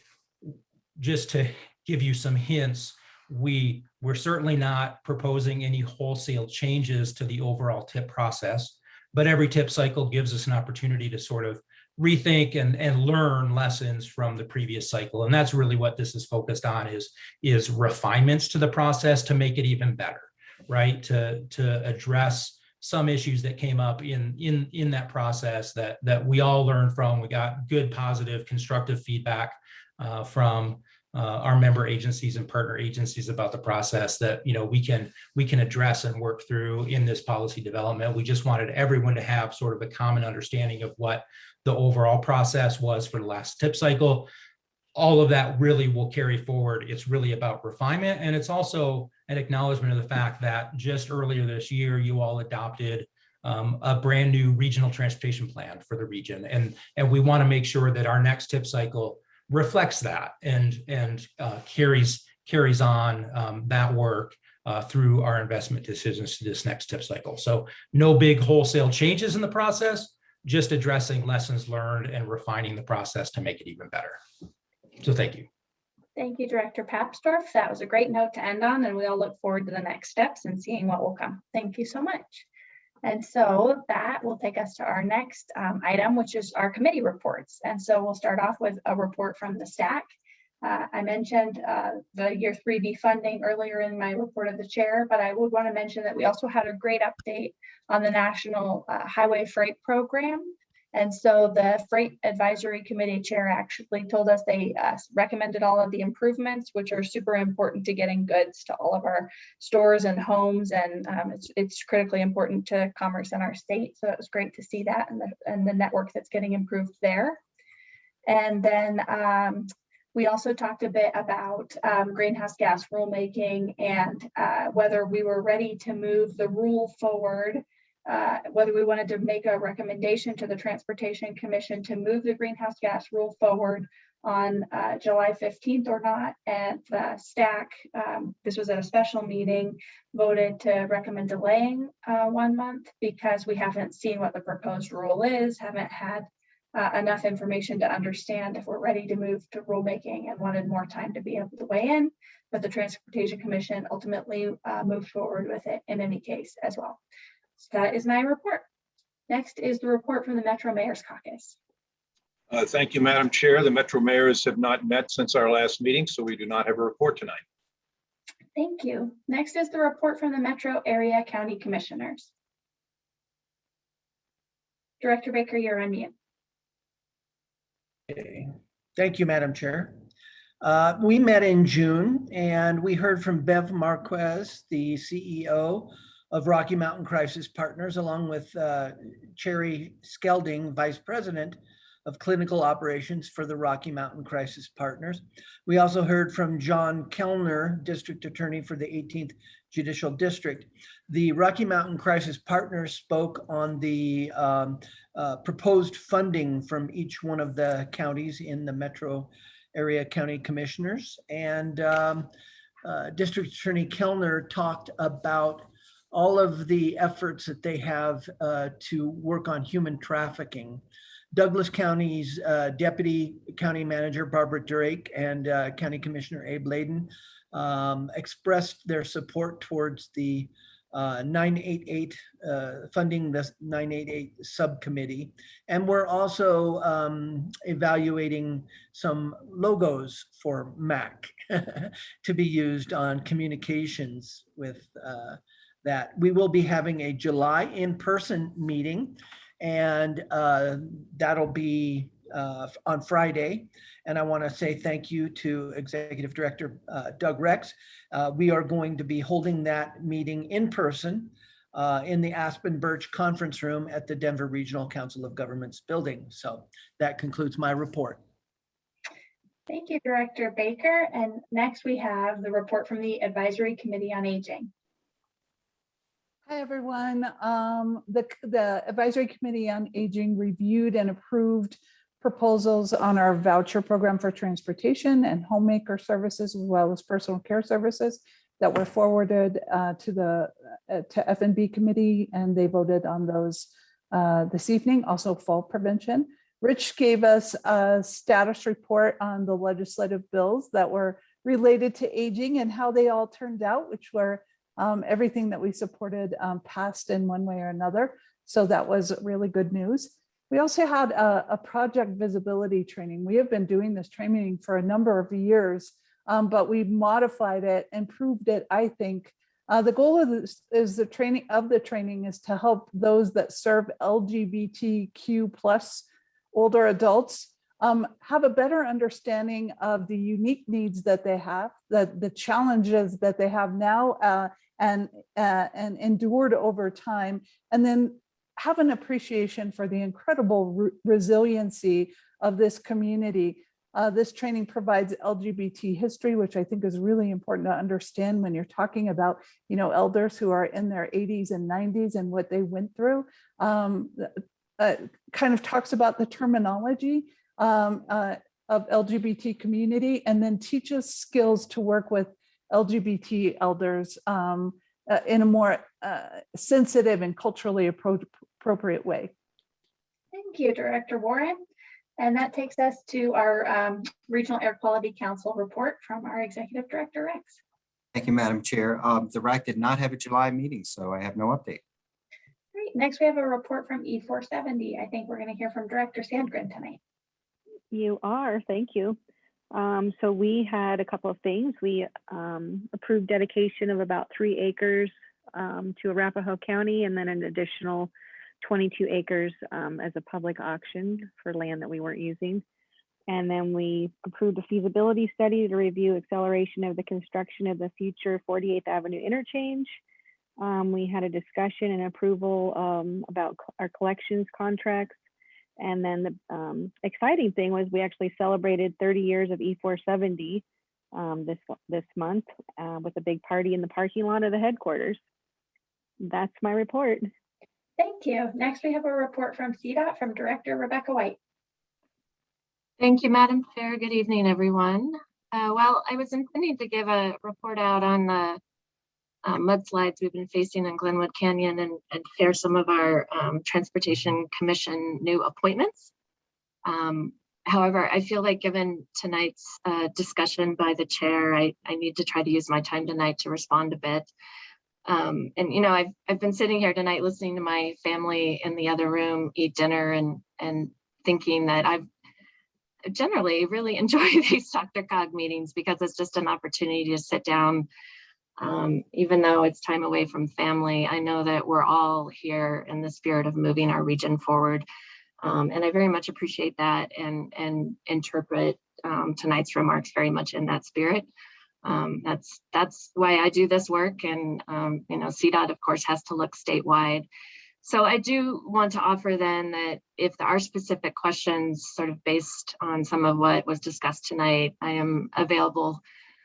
just to give you some hints, we, we're certainly not proposing any wholesale changes to the overall tip process. But every tip cycle gives us an opportunity to sort of rethink and, and learn lessons from the previous cycle. And that's really what this is focused on is, is refinements to the process to make it even better, right? To, to address some issues that came up in, in, in that process that, that we all learned from. We got good, positive, constructive feedback uh, from uh, our member agencies and partner agencies about the process that, you know, we can, we can address and work through in this policy development. We just wanted everyone to have sort of a common understanding of what the overall process was for the last tip cycle. All of that really will carry forward. It's really about refinement. And it's also an acknowledgement of the fact that just earlier this year, you all adopted um, a brand new regional transportation plan for the region. And, and we want to make sure that our next tip cycle reflects that and, and uh, carries, carries on um, that work uh, through our investment decisions to this next tip cycle. So no big wholesale changes in the process, just addressing lessons learned and refining the process to make it even better. So thank you. Thank you, Director Papsdorf. That was a great note to end on, and we all look forward to the next steps and seeing what will come. Thank you so much. And so that will take us to our next um, item, which is our committee reports. And so we'll start off with a report from the STAC. Uh, I mentioned uh, the year 3B funding earlier in my report of the chair, but I would want to mention that we also had a great update on the National uh, Highway Freight Program. And so the Freight Advisory Committee Chair actually told us they uh, recommended all of the improvements, which are super important to getting goods to all of our stores and homes. And um, it's, it's critically important to commerce in our state. So it was great to see that and the, and the network that's getting improved there. And then um, we also talked a bit about um, greenhouse gas rulemaking and uh, whether we were ready to move the rule forward uh, whether we wanted to make a recommendation to the Transportation Commission to move the greenhouse gas rule forward on uh, July 15th or not. And the STAC, um, this was at a special meeting, voted to recommend delaying uh, one month because we haven't seen what the proposed rule is, haven't had uh, enough information to understand if we're ready to move to rulemaking and wanted more time to be able to weigh in. But the Transportation Commission ultimately uh, moved forward with it in any case as well. So that is my report. Next is the report from the Metro Mayor's Caucus. Uh, Thank you, Madam Chair. The Metro Mayors have not met since our last meeting, so we do not have a report tonight. Thank you. Next is the report from the Metro Area County Commissioners. Director Baker, you're on mute. Okay. Thank you, Madam Chair. Uh, We met in June and we heard from Bev Marquez, the CEO of Rocky Mountain Crisis Partners, along with uh, Cherry Skelding, Vice President of Clinical Operations for the Rocky Mountain Crisis Partners. We also heard from John Kellner, District Attorney for the 18th Judicial District. The Rocky Mountain Crisis Partners spoke on the um, uh, proposed funding from each one of the counties in the metro area county commissioners. And um, uh, District Attorney Kellner talked about all of the efforts that they have uh, to work on human trafficking. Douglas County's uh, Deputy County Manager Barbara Drake and uh, County Commissioner Abe Laydon um, expressed their support towards the uh, 988 uh, funding the 988 subcommittee. And we're also um, evaluating some logos for MAC to be used on communications with uh, that. We will be having a July in-person meeting and uh, that'll be uh, on Friday. And I want to say thank you to Executive Director uh, Doug Rex. Uh, we are going to be holding that meeting in person uh, in the Aspen Birch Conference Room at the Denver Regional Council of Governments building. So that concludes my report. Thank you, Director Baker. And next we have the report from the Advisory Committee on Aging. Hi, everyone. Um, the, the Advisory Committee on Aging reviewed and approved proposals on our voucher program for transportation and homemaker services, as well as personal care services that were forwarded uh, to the, uh, to F and B committee, and they voted on those uh, this evening, also fall prevention. Rich gave us a status report on the legislative bills that were related to aging and how they all turned out, which were um, everything that we supported um, passed in one way or another. So that was really good news. We also had a, a project visibility training. We have been doing this training for a number of years, um, but we modified it, and improved it, I think. Uh, the goal of this is the training of the training is to help those that serve LGBTQ plus older adults um, have a better understanding of the unique needs that they have, the, the challenges that they have now uh, and, uh, and endured over time, and then have an appreciation for the incredible re resiliency of this community. Uh, this training provides LGBT history, which I think is really important to understand when you're talking about, you know, elders who are in their 80s and 90s and what they went through. Um, uh, kind of talks about the terminology um, uh, of LGBT community and then teaches skills to work with LGBT elders um, uh, in a more uh, sensitive and culturally appro appropriate way. Thank you, Director Warren. And that takes us to our um, Regional Air Quality Council report from our Executive Director Rex. Thank you, Madam Chair. Um, The RAC did not have a July meeting, so I have no update. Great. Next, we have a report from E470. I think we're going to hear from Director Sandgren tonight. You are, thank you. Um, so we had a couple of things. We um, approved dedication of about three acres um, to Arapahoe County and then an additional 22 acres um, as a public auction for land that we weren't using. And then we approved a feasibility study to review acceleration of the construction of the future 48th Avenue interchange. Um, we had a discussion and approval um, about our collections contracts. And then the um, exciting thing was we actually celebrated 30 years of E470 um, this this month uh, with a big party in the parking lot of the headquarters. That's my report. Thank you. Next, we have a report from CDOT from Director Rebecca White. Thank you, Madam Chair. Good evening, everyone. Uh, well, I was intending to give a report out on the uh, mudslides we've been facing in Glenwood Canyon and, and share some of our um, Transportation Commission new appointments. Um, however, I feel like given tonight's uh, discussion by the chair, I, I need to try to use my time tonight to respond a bit. Um, and you know, I've I've been sitting here tonight listening to my family in the other room eat dinner and and thinking that I've generally really enjoy these DRCOG meetings because it's just an opportunity to sit down. Um, even though it's time away from family, I know that we're all here in the spirit of moving our region forward. Um, and I very much appreciate that and, and interpret um, tonight's remarks very much in that spirit. Um, that's that's why I do this work and um, you know CDOT of course has to look statewide. So I do want to offer then that if there are specific questions sort of based on some of what was discussed tonight, I am available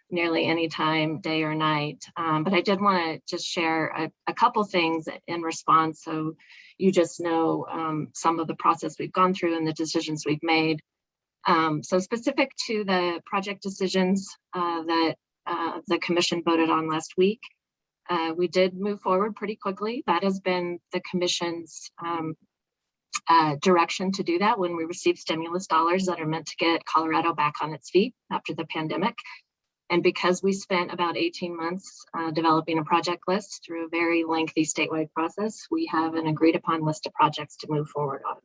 nearly any time, day or night. Um, but I did want to just share a, a, couple things in response so you just know um, some of the process we've gone through and the decisions we've made. Um, so specific to the project decisions uh, that uh, the commission voted on last week. Uh, we did move forward pretty quickly. That has been the commission's um, uh, direction to do that when we receive stimulus dollars that are meant to get Colorado back on its feet after the pandemic. And because we spent about 18 months uh, developing a project list through a very lengthy statewide process, we have an agreed upon list of projects to move forward on.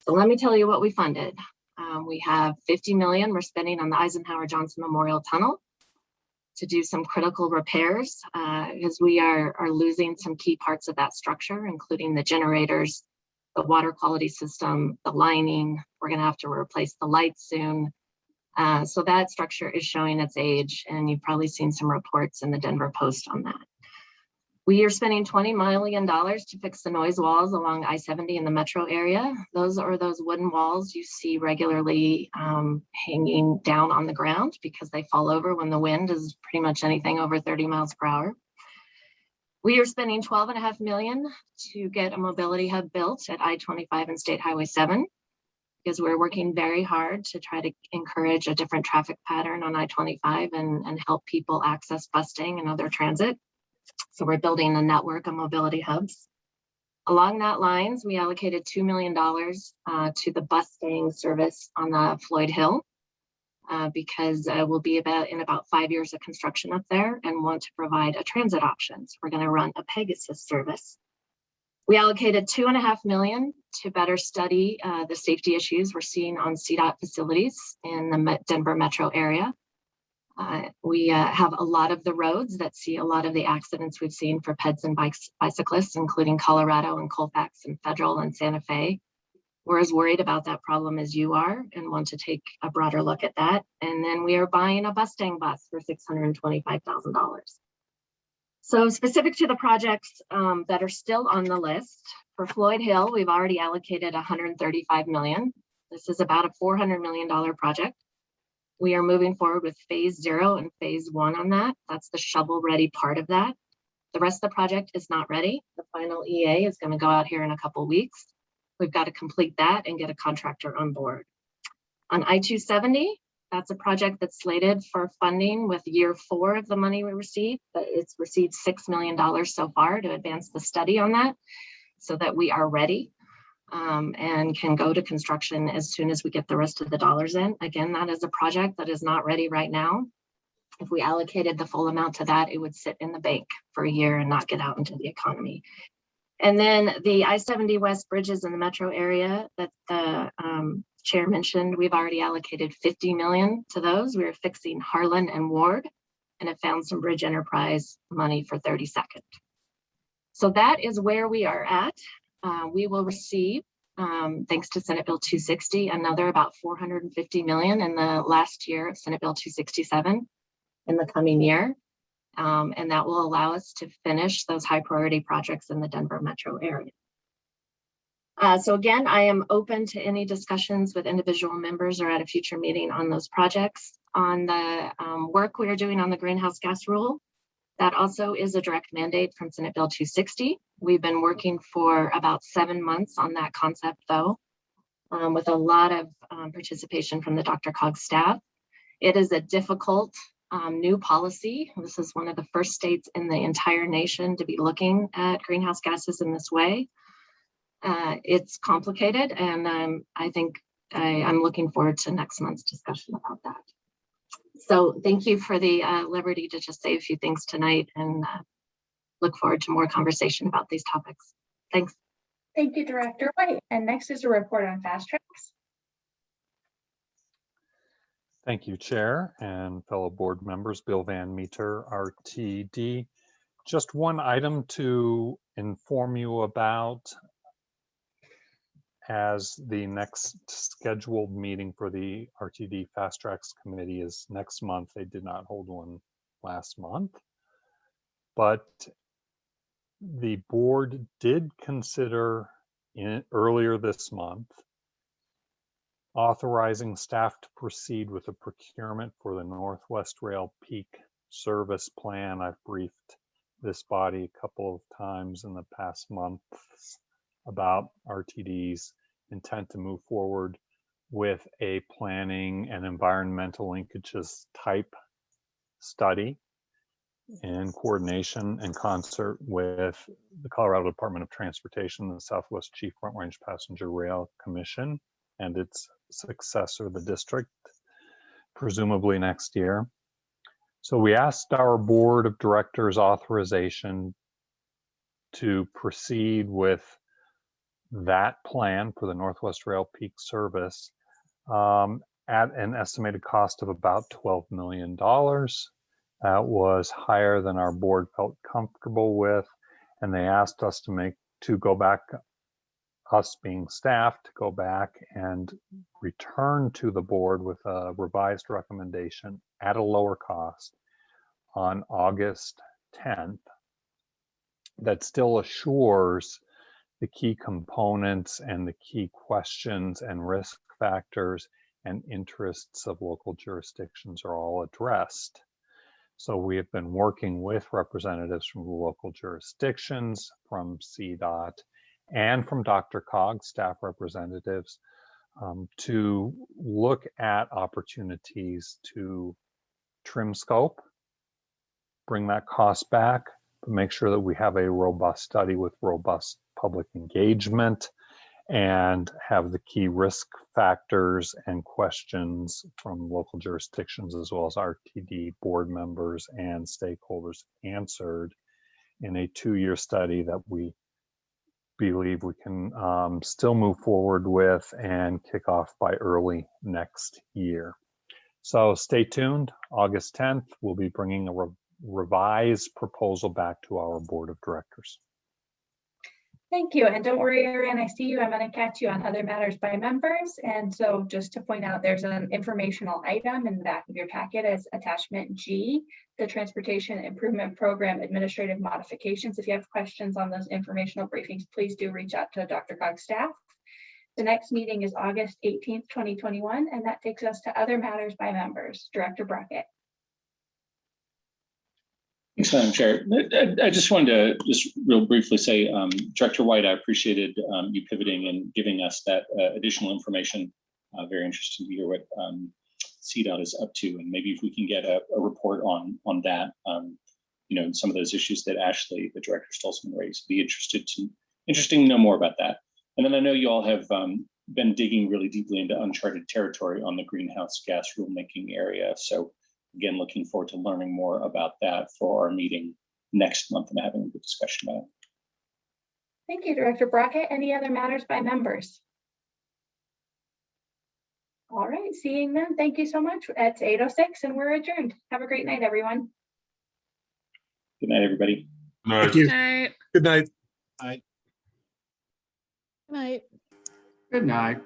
So let me tell you what we funded. Um, we have 50 million we're spending on the Eisenhower Johnson Memorial Tunnel to do some critical repairs because uh, we are, are losing some key parts of that structure, including the generators, the water quality system, the lining. We're going to have to replace the lights soon. Uh, so that structure is showing its age, and you've probably seen some reports in the Denver Post on that. We are spending $20 million to fix the noise walls along I-70 in the metro area. Those are those wooden walls you see regularly um, hanging down on the ground because they fall over when the wind is pretty much anything over 30 miles per hour. We are spending 12 and a half million to get a mobility hub built at I-25 and State Highway 7 because we're working very hard to try to encourage a different traffic pattern on I-25 and, and help people access busing and other transit. So we're building a network of mobility hubs. Along that lines, we allocated $2 million uh, to the Bustang service on the Floyd Hill uh, because uh, we'll be about in about five years of construction up there and want to provide a transit option. So we're going to run a Pegasus service. We allocated two and a half million to better study uh, the safety issues we're seeing on CDOT facilities in the Denver metro area. Uh, we uh, have a lot of the roads that see a lot of the accidents we've seen for peds and bikes, bicyclists, including Colorado and Colfax and Federal and Santa Fe. We're as worried about that problem as you are and want to take a broader look at that. And then we are buying a Bustang bus for $625,000. So specific to the projects um, that are still on the list, for Floyd Hill, we've already allocated 135 million. This is about a $400 million project. We are moving forward with phase zero and phase one on that. That's the shovel ready part of that. The rest of the project is not ready. The final EA is going to go out here in a couple weeks. We've got to complete that and get a contractor on board. On I-270, that's a project that's slated for funding with year four of the money we received, but it's received $6 million so far to advance the study on that so that we are ready um, and can go to construction as soon as we get the rest of the dollars in. Again, that is a project that is not ready right now. If we allocated the full amount to that, it would sit in the bank for a year and not get out into the economy. And then the I-70 West bridges in the metro area that the um, chair mentioned, we've already allocated 50 million to those. We are fixing Harlan and Ward and have found some bridge enterprise money for 32nd. So that is where we are at. Uh, we will receive, um, thanks to Senate Bill 260, another about 450 million in the last year of Senate Bill 267 in the coming year. Um, and that will allow us to finish those high priority projects in the Denver metro area. Uh, so again, I am open to any discussions with individual members or at a future meeting on those projects. On the um, work we are doing on the greenhouse gas rule, that also is a direct mandate from Senate Bill 260. We've been working for about seven months on that concept though, um, with a lot of um, participation from the DRCOG staff. It is a difficult um, new policy. This is one of the first states in the entire nation to be looking at greenhouse gases in this way. Uh, it's complicated and I think I, I'm looking forward to next month's discussion about that. So thank you for the uh, liberty to just say a few things tonight and uh, look forward to more conversation about these topics. Thanks. Thank you, Director White. And next is a report on FasTracks. Thank you, Chair and fellow board members, Bill Van Meter, RTD. Just one item to inform you about as the next scheduled meeting for the RTD FasTracks Committee is next month. They did not hold one last month. But the board did consider in earlier this month authorizing staff to proceed with the procurement for the Northwest Rail Peak Service Plan. I've briefed this body a couple of times in the past month about RTD's intent to move forward with a planning and environmental linkages type study in coordination and concert with the Colorado Department of Transportation, the Southwest Chief Front Range Passenger Rail Commission, and its successor, the district, presumably next year. So we asked our board of directors authorization to proceed with that plan for the Northwest Rail Peak Service um, at an estimated cost of about $12 million. That was higher than our board felt comfortable with, and they asked us to make to go back, us being staff, to go back and return to the board with a revised recommendation at a lower cost on August 10th that still assures the key components and the key questions and risk factors and interests of local jurisdictions are all addressed. So we have been working with representatives from the local jurisdictions, from CDOT, and from DRCOG, staff representatives, um, to look at opportunities to trim scope, bring that cost back, make sure that we have a robust study with robust public engagement and have the key risk factors and questions from local jurisdictions as well as RTD board members and stakeholders answered in a two-year study that we believe we can um, still move forward with and kick off by early next year. So stay tuned. August 10th, we'll be bringing a revised proposal back to our board of directors. Thank you. And don't worry, Aaron, I see you. I'm going to catch you on other matters by members. And so just to point out, there's an informational item in the back of your packet as attachment G, the Transportation Improvement Program Administrative Modifications. If you have questions on those informational briefings, please do reach out to DRCOG's staff. The next meeting is August 18th, 2021, and that takes us to other matters by members. Director Brockett. Thanks, Madam Chair. I, I just wanted to just real briefly say, um, Director White, I appreciated um, you pivoting and giving us that uh, additional information. Uh, very interesting to hear what um, CDOT is up to, and maybe if we can get a, a report on on that, um, you know, some of those issues that Ashley, the Director Stolzman raised, be interested to interesting to know more about that. And then I know you all have um, been digging really deeply into uncharted territory on the greenhouse gas rulemaking area. So again, looking forward to learning more about that for our meeting next month and having a good discussion about it. Thank you, Director Brockett. Any other matters by members? All right, seeing none, thank you so much. It's 8:06 and we're adjourned. Have a great night, everyone. Good night, everybody. Thank you. Night. Good night. Good Night. Good night.